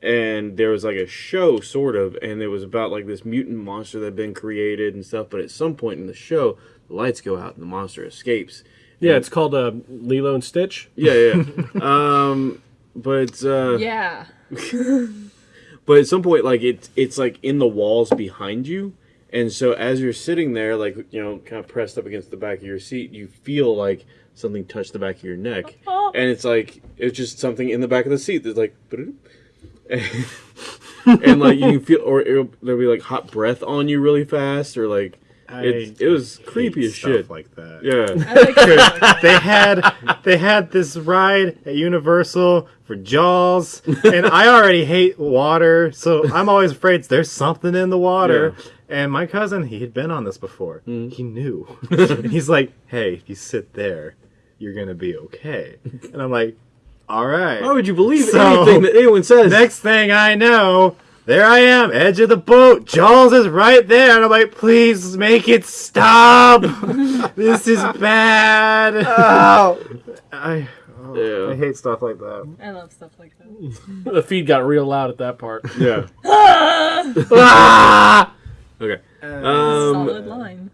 and there was like a show sort of, and it was about like this mutant monster that had been created and stuff. But at some point in the show, the lights go out and the monster escapes. Yeah, it's called uh, Lilo and Stitch. Yeah, yeah. um, but uh, yeah. but at some point like it's it's like in the walls behind you. And so as you're sitting there like you know kind of pressed up against the back of your seat you feel like something touch the back of your neck. And it's like it's just something in the back of the seat that's like and like you can feel or it'll, there'll be like hot breath on you really fast or like it, it was creepy as shit like that. yeah like stuff like that. they had they had this ride at Universal for Jaws, and I already hate water, so I'm always afraid there's something in the water. And my cousin, he had been on this before. Mm-hmm. He knew, and he's like, "Hey, if you sit there, you're gonna be okay." And I'm like, "All right." why would you believe So- anything that anyone says Next thing I know, there I am, edge of the boat. Jaws is right there, and I'm like, please make it stop. this is bad. I, oh, Yeah. I hate stuff like that. I love stuff like that. The feed got real loud at that part. yeah ah! okay um Solid line.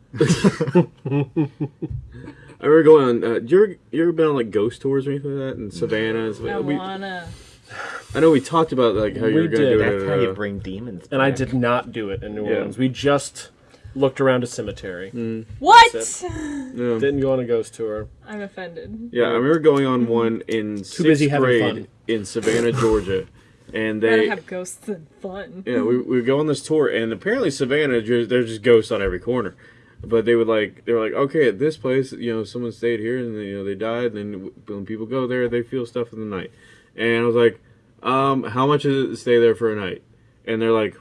I remember going on. Uh, you ever you ever been on like ghost tours or anything like that in Savannah? And stuff? I we, wanna. I know we talked about like how you We were gonna did. do it. That's at, how you bring demons. And I back. did not do it in New Yeah. Orleans. We just looked around a cemetery. Mm. What? Yeah. Didn't go on a ghost tour. I'm offended. Yeah, I remember going on one in sixth busy having grade fun. in Savannah, Georgia, and Gotta they. have ghosts and fun. Yeah, we, we go on this tour, and apparently Savannah, ju- there's just ghosts on every corner. But they would like, they were like, okay, at this place, you know, someone stayed here, and you know they died. And then when people go there, they feel stuff in the night. And I was like, um, how much is it to stay there for a night? And they're like,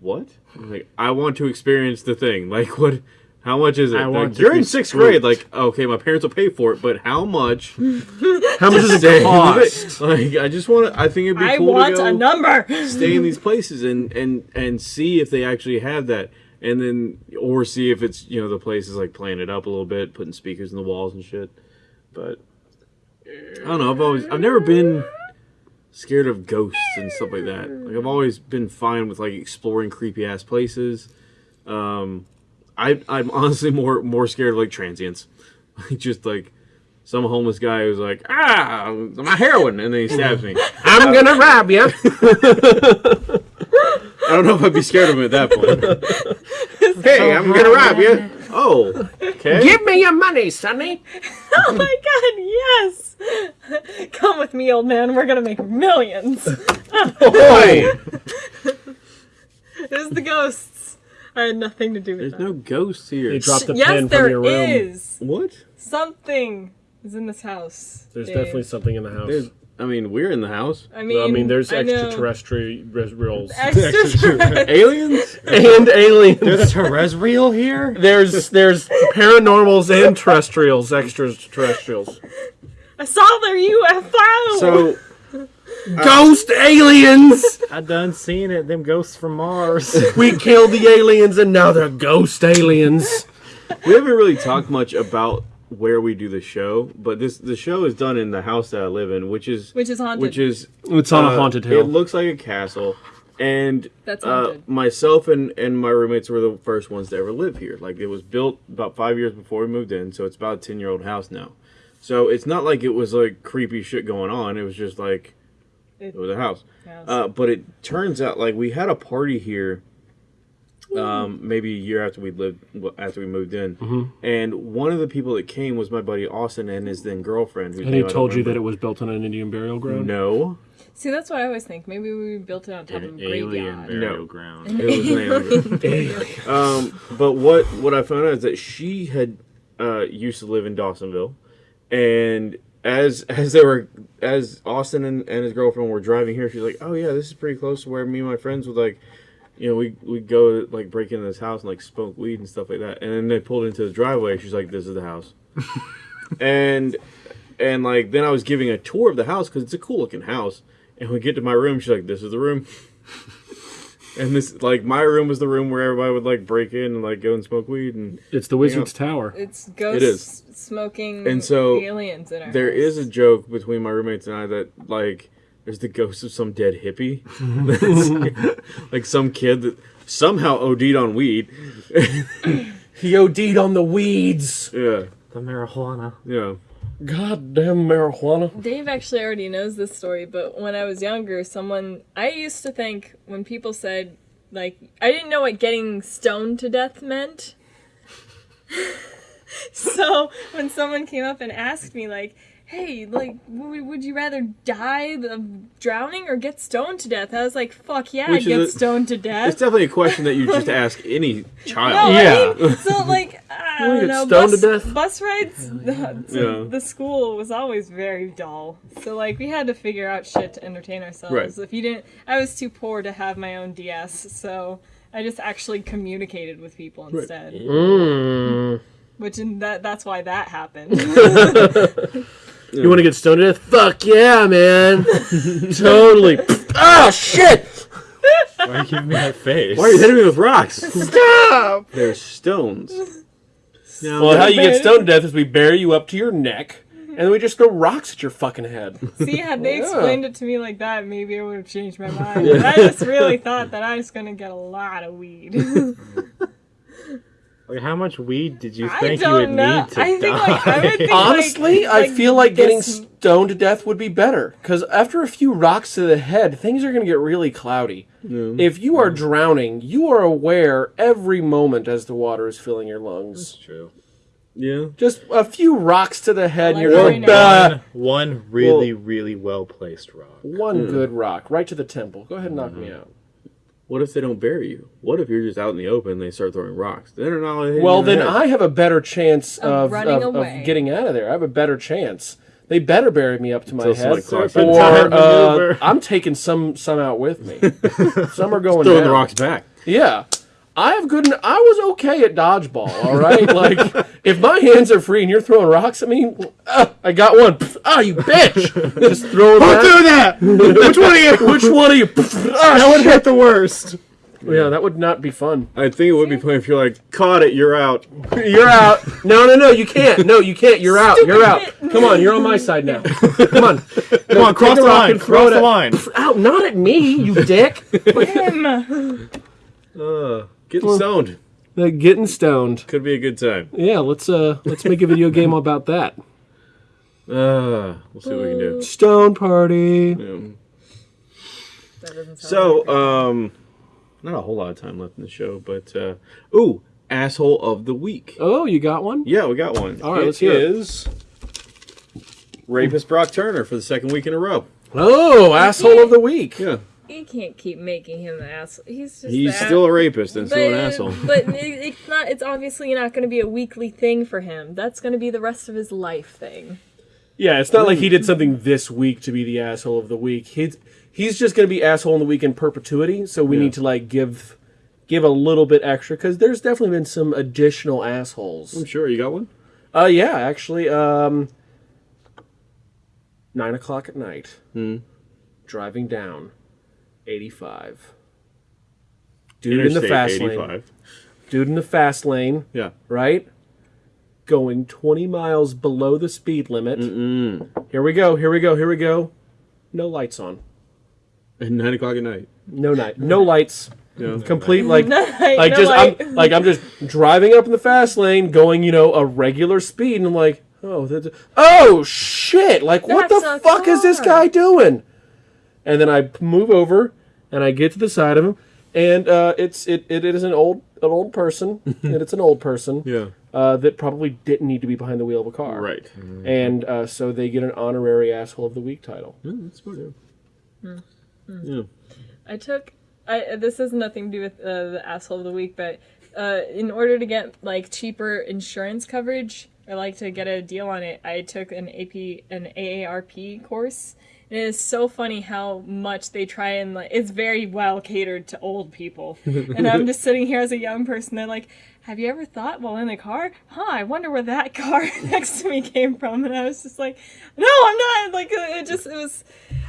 what? I'm like, I want to experience the thing. Like, what? How much is it? I Like, want to you're in sixth spooked. grade. Like, okay, my parents will pay for it, but how much? How much does it in cost? Like, I just want to. I think it'd be I cool want to go a number. stay in these places and and and see if they actually have that, and then or see if it's you know the place is like playing it up a little bit, putting speakers in the walls and shit. But I don't know. I've always I've never been scared of ghosts and stuff like that. Like I've always been fine with like exploring creepy ass places. Um, I I'm honestly more more scared of like transients, like just like. Some homeless guy who's like, ah, my heroin, and then he stabs me. I'm gonna rob you. I don't know if I'd be scared of him at that point. hey, I'm gonna rob you. Oh, okay. Give me your money, Sonny. Oh my god, yes! Come with me, old man. We're gonna make millions. Boy, It was the ghosts. I had nothing to do with there's that. no ghosts here. They dropped the yes, pin from your room. is. What? Something is in this house. There's Dave. definitely something in the house. There's. I mean, we're in the house. I mean, I mean, there's extraterrestrials Extraterrestrial. Aliens? and aliens. There's a terrestrial here. There's there's paranormals and terrestrials, extraterrestrials. I saw their UFO. So Ghost aliens. I done seen it. Them ghosts from Mars. We killed the aliens and now they're ghost aliens. we haven't really talked much about where we do the show, but this the show is done in the house that I live in, which is which is haunted. which is It's on uh, a haunted hill. It looks like a castle, and That's uh, haunted. myself and and my roommates were the first ones to ever live here. Like it was built about five years before we moved in, so it's about a ten year old house now. So it's not like it was like creepy shit going on. It was just like it was a house. Yes. Uh, but it turns out like we had a party here. Um, maybe a year after we lived, after we moved in, Mm-hmm. and one of the people that came was my buddy Austin and his then girlfriend. Whose And he name I don't told you that it was built on an Indian burial ground. no, See, that's what I always think. Maybe we built it on top of a An alien graveyard. burial No. ground. it was an alien. Um, but what what I found out is that she had uh, used to live in Dawsonville, and as as they were as Austin and, and his girlfriend were driving here, she's like, "Oh yeah, this is pretty close to where me and my friends would like, you know, we we go like break into this house and like smoke weed and stuff like that." And then they pulled into the driveway. She's like, "This is the house," and and like then I was giving a tour of the house because it's a cool looking house. And we get to my room, she's like, "This is the room." And this, like, my room was the room where everybody would like break in and like go and smoke weed, and It's the Wizard's Tower. It's ghosts It is. smoking And so, aliens in our there house. is a joke between my roommates and I that like there's the ghost of some dead hippie, That's- like some kid that somehow OD'd on weed. He OD'd on the weeds. Yeah, The marijuana. yeah. Goddamn marijuana. Dave actually already knows this story, but when I was younger, someone I used to think when people said like I didn't know what getting stoned to death meant. so when someone came up and asked me like, "Hey, like, would you rather die of drowning or get stoned to death?" I was like, "Fuck yeah, Which is get a- stoned to death. It's definitely a question that you just ask any No, child. Yeah. I mean, so like I wanna don't get know, stoned bus, to death? bus rides the, to Yeah. the school was always very dull. So like we had to figure out shit to entertain ourselves. Right. If you didn't, I was too poor to have my own DS, so I just actually communicated with people instead. Mm. Which in that that's why that happened. You want to get stoned to death? Fuck yeah, man. totally. oh, shit. Why are you giving me that face? Why are you hitting me with rocks? Stop. They're stones. Now, Well, how you get stoned to death is we bury you up to your neck, and then we just throw rocks at your fucking head. See, had they Yeah. explained it to me like that, maybe I would have changed my mind. But I just really thought that I was gonna get a lot of weed. Like, how much weed did you think you would know. need to I think die? like I would think Honestly, like, I feel like getting this- stoned to death would be better. Because after a few rocks to the head, things are going to get really cloudy. If you are drowning, you are aware every moment as the water is filling your lungs. True. Yeah. Just a few rocks to the head, and you're very like, nice. "Bah." One, one really, really well placed rock. One hmm. good rock, right to the temple. Go ahead and knock me mm-hmm. out. What if they don't bury you? What if you're just out in the open and they start throwing rocks? Then they're not only hitting Well, you in the then head. I have a better chance Of of, running of, of getting out of there. I have a better chance. They better bury me up to my Until head, somebody or uh. I'm taking some some out with me. some are going throwing down. the rocks back. Yeah. I have good. I was okay at dodgeball. All right, like if my hands are free and you're throwing rocks at me, uh, I got one. Ah, you bitch! Just throw it. Don't do that! Which one are you? Which one of you? Ah, That would shit. hurt the worst. Yeah, that would not be fun. I think it would be fun if you're like, caught it, you're out. You're out. No, no, no. You can't. No, you can't. You're out. You're out. Come on. You're on my side now. Come on. Come on, cross the the line. throw Cross it the at- line. Out. Not at me, you dick. Him. Uh, getting stoned Uh, getting stoned. could be a good time. Yeah, let's uh let's make a video game about that. Uh, we'll see what we can do. Stone party. Yeah. That So, um, not a whole lot of time left in the show, but uh, ooh, asshole of the week. Oh, you got one? Yeah, we got one. All right, let's hear it. is rapist Brock Turner for the second week in a row. Oh, asshole of the week. Yeah, You can't keep making him the asshole. He's just he's that. still a rapist and but, still an asshole. but it, it's not. It's obviously not going to be a weekly thing for him. That's going to be the rest of his life thing. Yeah, it's not like he did something this week to be the asshole of the week. He's he's just going to be asshole in the week in perpetuity. So we Yeah. need to like give give a little bit extra because there's definitely been some additional assholes. I'm sure you got one. Uh, yeah, actually, um, nine o'clock at night, Hmm. driving down, eighty-five. Dude in the Interstate fast lane. Dude in the fast lane, Yeah. right? Going twenty miles below the speed limit. Here we go. Here we go. Here we go. No lights on. At nine o'clock at night. No night. No lights. Yeah. Complete like Like, like no just light. I'm like I'm just driving up in the fast lane, going you know a regular speed, and I'm like, oh, that's, oh shit! Like what the a fuck is this guy doing? And then I move over and I get to the side of him, and uh, it's it, it is an old an old person, and it's an old person Yeah. uh, that probably didn't need to be behind the wheel of a car, Right. And uh, so they get an honorary asshole of the week title. Yeah, that's smart. Yeah. Hmm. Yeah. I took. I this has nothing to do with uh, the asshole of the week, but uh, in order to get like cheaper insurance coverage, I like to get a deal on it, I took an AP an AARP course. It is so funny how much they try and like. It's very well catered to old people, and I'm just sitting here as a young person. They're like, "Have you ever thought while in the car? Huh? I wonder where that car next to me came from." And I was just like, "No, I'm not." Like it just it was.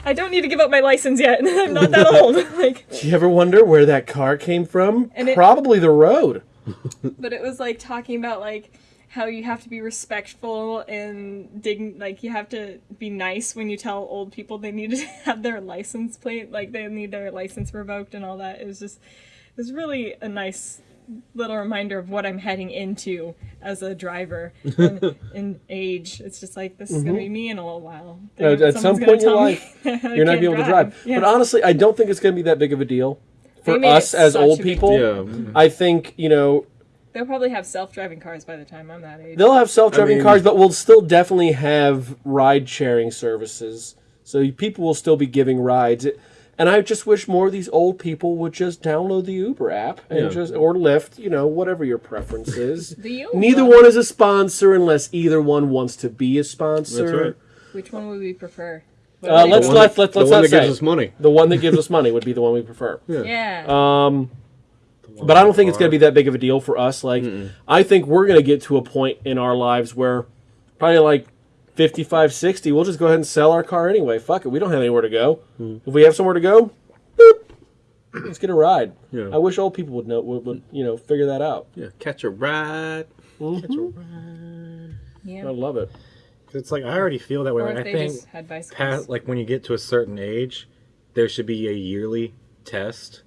I don't need to give up my license yet. I'm not that old. like Do you ever wonder where that car came from? And it- Probably the road. but it was like talking about like how you have to be respectful and dig like you have to be nice when you tell old people they need to have their license plate like they need their license revoked and all that it was just it was really a nice little reminder of what I'm heading into as a driver in, in age. It's just like this is gonna be me in a little while. Uh, at some point in your life, You're not can't be able to drive. Yeah. But honestly, I don't think it's going to be that big of a deal for us as old people. Yeah. I think you know They'll probably have self-driving cars by the time I'm that age. they'll have self-driving I mean- cars, but we'll still definitely have ride-sharing services. So people will still be giving rides. And I just wish more of these old people would just download the Uber app and Yeah. just or Lyft, you know, whatever your preference is. The Uber. Neither one is a sponsor unless either one wants to be a sponsor. That's right. Which one would we prefer? Uh, let's one let's, let's the let's one that say gives us money. the one that gives us money would be the one we prefer. Yeah. Yeah. Um, but I don't think it's going to be that big of a deal for us. Like, I think we're going to get to a point in our lives where probably like 55, 60, we'll just go ahead and sell our car anyway. Fuck it. We don't have anywhere to go. Mm. If we have somewhere to go, boop, let's get a ride. Yeah. I wish old people would know, would, would you know, figure that out. Yeah. Catch a ride. Mm-hmm. Catch a ride. Yeah. I love it. It's like I already feel that way. Or Like, if I they think just had bicycles. past like when you get to a certain age, there should be a yearly test,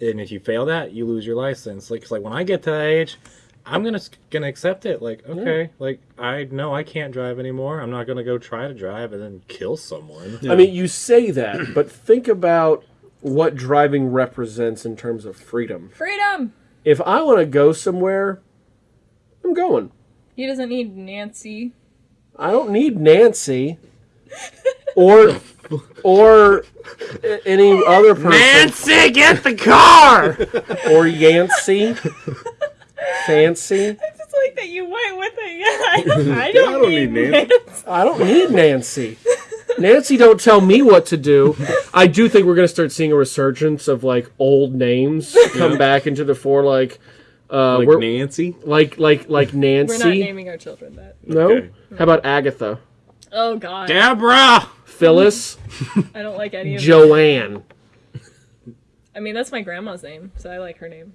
and if you fail that, you lose your license. Like, 'cause, like when I get to that age, I'm gonna gonna accept it. Like, okay, like I know I can't drive anymore. I'm not gonna go try to drive and then kill someone. I mean, you say that, but think about what driving represents in terms of freedom. Freedom! If I want to go somewhere, I'm going. He doesn't need Nancy. I don't need Nancy or or any other person Nancy, get the car. or Yancy. Fancy. I just like that you went with it. Yeah, I, I don't, don't need, need Nancy. Nancy. I don't need Nancy. Nancy, don't tell me what to do. I do think we're gonna start seeing a resurgence of like old names come back into the fore, like uh, Like Nancy. like like like Nancy. We're not naming our children that. no. Okay. How about Agatha, Oh God, Deborah. Phyllis, I don't like any of them. Joanne? I mean, that's my grandma's name, so I like her name.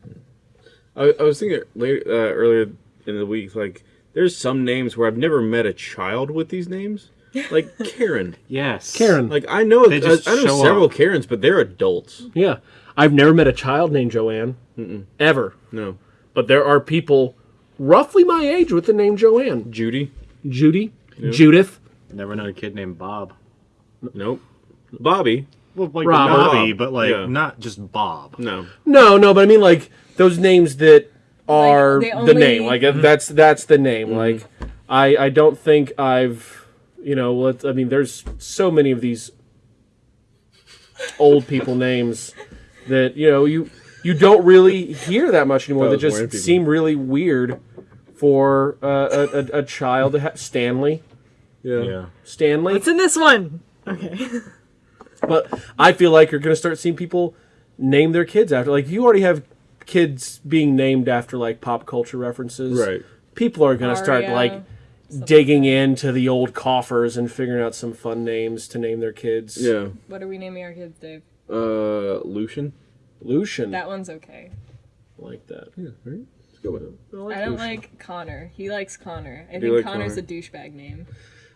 I, I was thinking later, uh, earlier in the week, like there's some names where I've never met a child with these names, like Karen. Yes. Karen. Like I know, They just I know show several up. Karens, but they're adults. Yeah, I've never met a child named Joanne ever, No, but there are people roughly my age with the name Joanne. Judy. Judy, Judith. Never known a kid named Bob. Nope. Bobby. Well, like Robert. Bobby, but like Yeah. not just Bob. No. No, no, but I mean like those names that are they the name. Like that's that's the name. Like I I don't think I've you know let I mean there's so many of these old people names that you know you you don't really hear that much anymore. That Those just seem really weird for uh, a, a a child to have Stanley Yeah. Yeah. Stanley. It's in this one. Okay. But I feel like you're going to start seeing people name their kids after. Like you already have kids being named after like pop culture references. Right. People are going to start Aria, like digging into the old coffers and figuring out some fun names to name their kids. Yeah. What are we naming our kids, Dave? Uh, Lucian. Lucian. That one's okay. I like that. Yeah. Right. Let's go with it. I don't like Connor. He likes Connor. I you think like Connor's Connor? a douchebag name.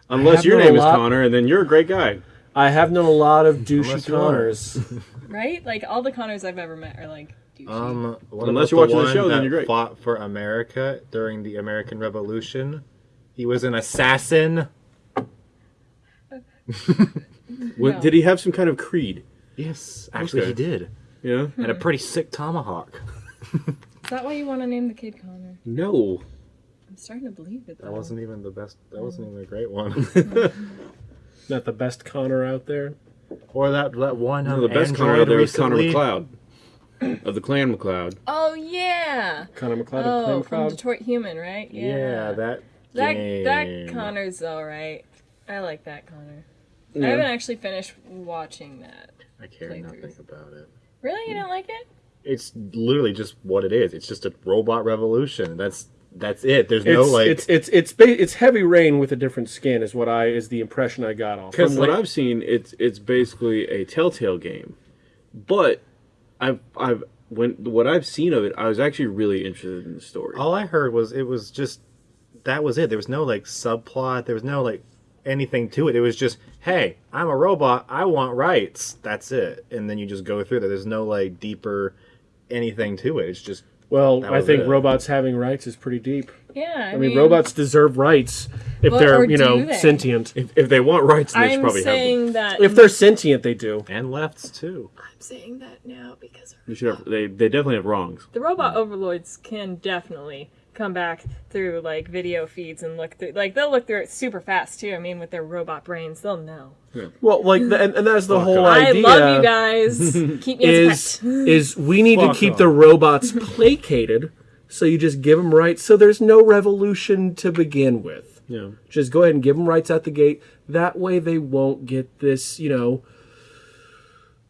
Unless your name is lot- Connor, and then you're a great guy. I have known a lot of douchey Unless you are. Connors. Right? Like all the Connors I've ever met are like douchey. Um, Unless you're watching the one show, then you're great. Fought for America during the American Revolution. He was an assassin. What, No. Did he have some kind of creed? Yes, actually Okay. he did, Yeah. and a pretty sick tomahawk. Is that why you want to name the kid Connor? No. I'm starting to believe it. That Though. wasn't even the best. That wasn't mm. even a great one. Not the best Connor out there. or that that one. No, um, the best Connor Android out there was Connor recently. MacLeod of the Clan MacLeod. Oh yeah. Connor MacLeod. Oh, Clan from MacLeod. Detroit Human, right? Yeah. Yeah, that. that game. that Connor's all right. I like that Connor. I haven't actually finished watching that. I care playthroughs. nothing about it. Really, you don't like it? It's literally just what it is. It's just a robot revolution. That's that's it. There's no It's, like. it's it's it's ba- it's heavy rain with a different skin is what I is the impression I got off. From From what like- I've seen, it's it's basically a Telltale game, but I've I've when what I've seen of it, I was actually really interested in the story. all I heard was it was just that was it. There was no like subplot. There was no like anything to it. It was just, hey, I'm a robot. I want rights. That's it. And then you just go through that. There's no like deeper anything to it. It's just Well, I think it. robots having rights is pretty deep. Yeah. I, I mean, robots deserve rights if Well, they're, you know, they? sentient. if, if they want rights, they should I'm probably have them. that. If they're sentient, they do. and lefts too. I'm saying that now because They should have. They, they definitely have wrongs. the robot overlords can definitely come back through like video feeds and look through. Like they'll look through it super fast too. I mean, with their robot brains, they'll know. Yeah. Well, like, the, and, and that's the whole I idea. I love you guys. Keep me as Is is we need to keep off. the robots placated, so you just give them rights, so there's no revolution to begin with. Yeah. Just go ahead and give them rights at the gate. That way, they won't get this, you know,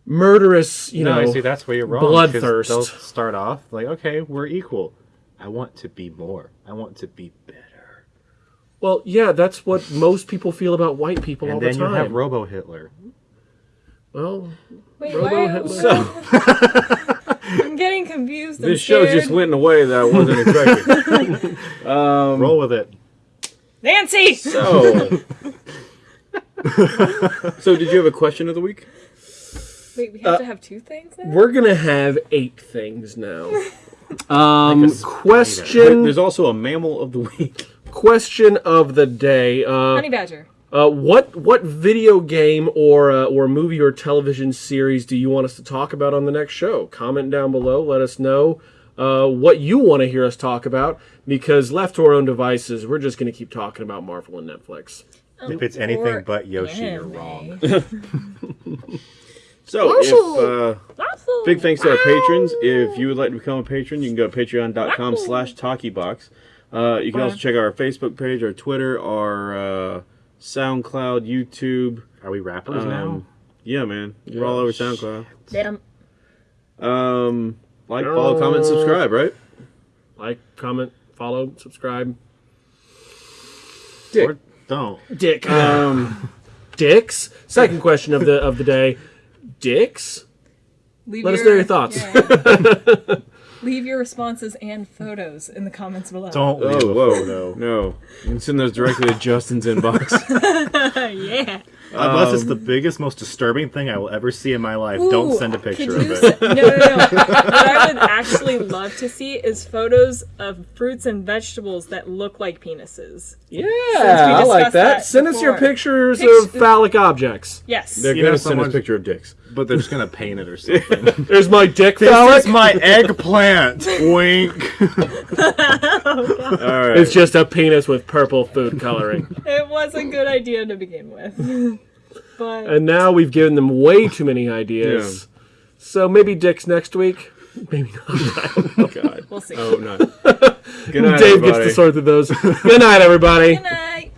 murderous, you no, know. see that's where you're wrong. 'cause bloodthirst. They'll start off like, okay, we're equal. I want to be more. I want to be better. Well, yeah, that's what most people feel about white people all the time. And the then you time. have Robo Hitler. well, Wait, Robo? Hitler. So I'm getting confused. I'm this show scared. just went in a way that I wasn't expecting. Um, Roll with it. Nancy. so, so did you have a question of the week? Wait, we have uh, to have two things now. we're gonna have eight things now. Um, Like a spider. question There's also a mammal of the week. question of the day. Uh, Honey Badger. uh, what what video game or uh, or movie or television series do you want us to talk about on the next show? Comment down below. Let us know uh, what you want to hear us talk about. Because left to our own devices, we're just gonna keep talking about Marvel and Netflix. If it's anything but Yoshi, you're wrong. So, if, uh, big thanks to our patrons. If you would like to become a patron, you can go to patreon.com slash talkiebox. Uh, you can also check out our Facebook page, our Twitter, our uh, SoundCloud, YouTube. Are we rappers now? Um, yeah, man, we're all over SoundCloud. Damn. Um, like, follow, comment, subscribe, right? Like, comment, follow, subscribe. Dick. Or don't. Dick. Um, Dicks. Second question of the of the day. Dicks. Leave Let us know your thoughts. yeah. Leave your responses and photos in the comments below. Don't oh, leave oh, a whoa, photo. no! You can send those directly to Justin's inbox. yeah. Uh, unless it's the um, biggest, most disturbing thing I will ever see in my life. don't send a picture of se- it. no, no, no. what I would actually love to see is photos of fruits and vegetables that look like penises. Yeah, I like that. that Send us your pictures Pict- of phallic objects. Yes. They're gonna send us a picture of dicks. But they're just gonna paint it or something. There's my dick this phallic. is my eggplant. Wink. All right. It's just a penis with purple food coloring. It was a good idea to begin with. but and now we've given them way too many ideas. So maybe dicks next week. Maybe not. oh God. we'll see. Oh no. Good night, Dave everybody. gets to sort through those. Good night, everybody. Good night.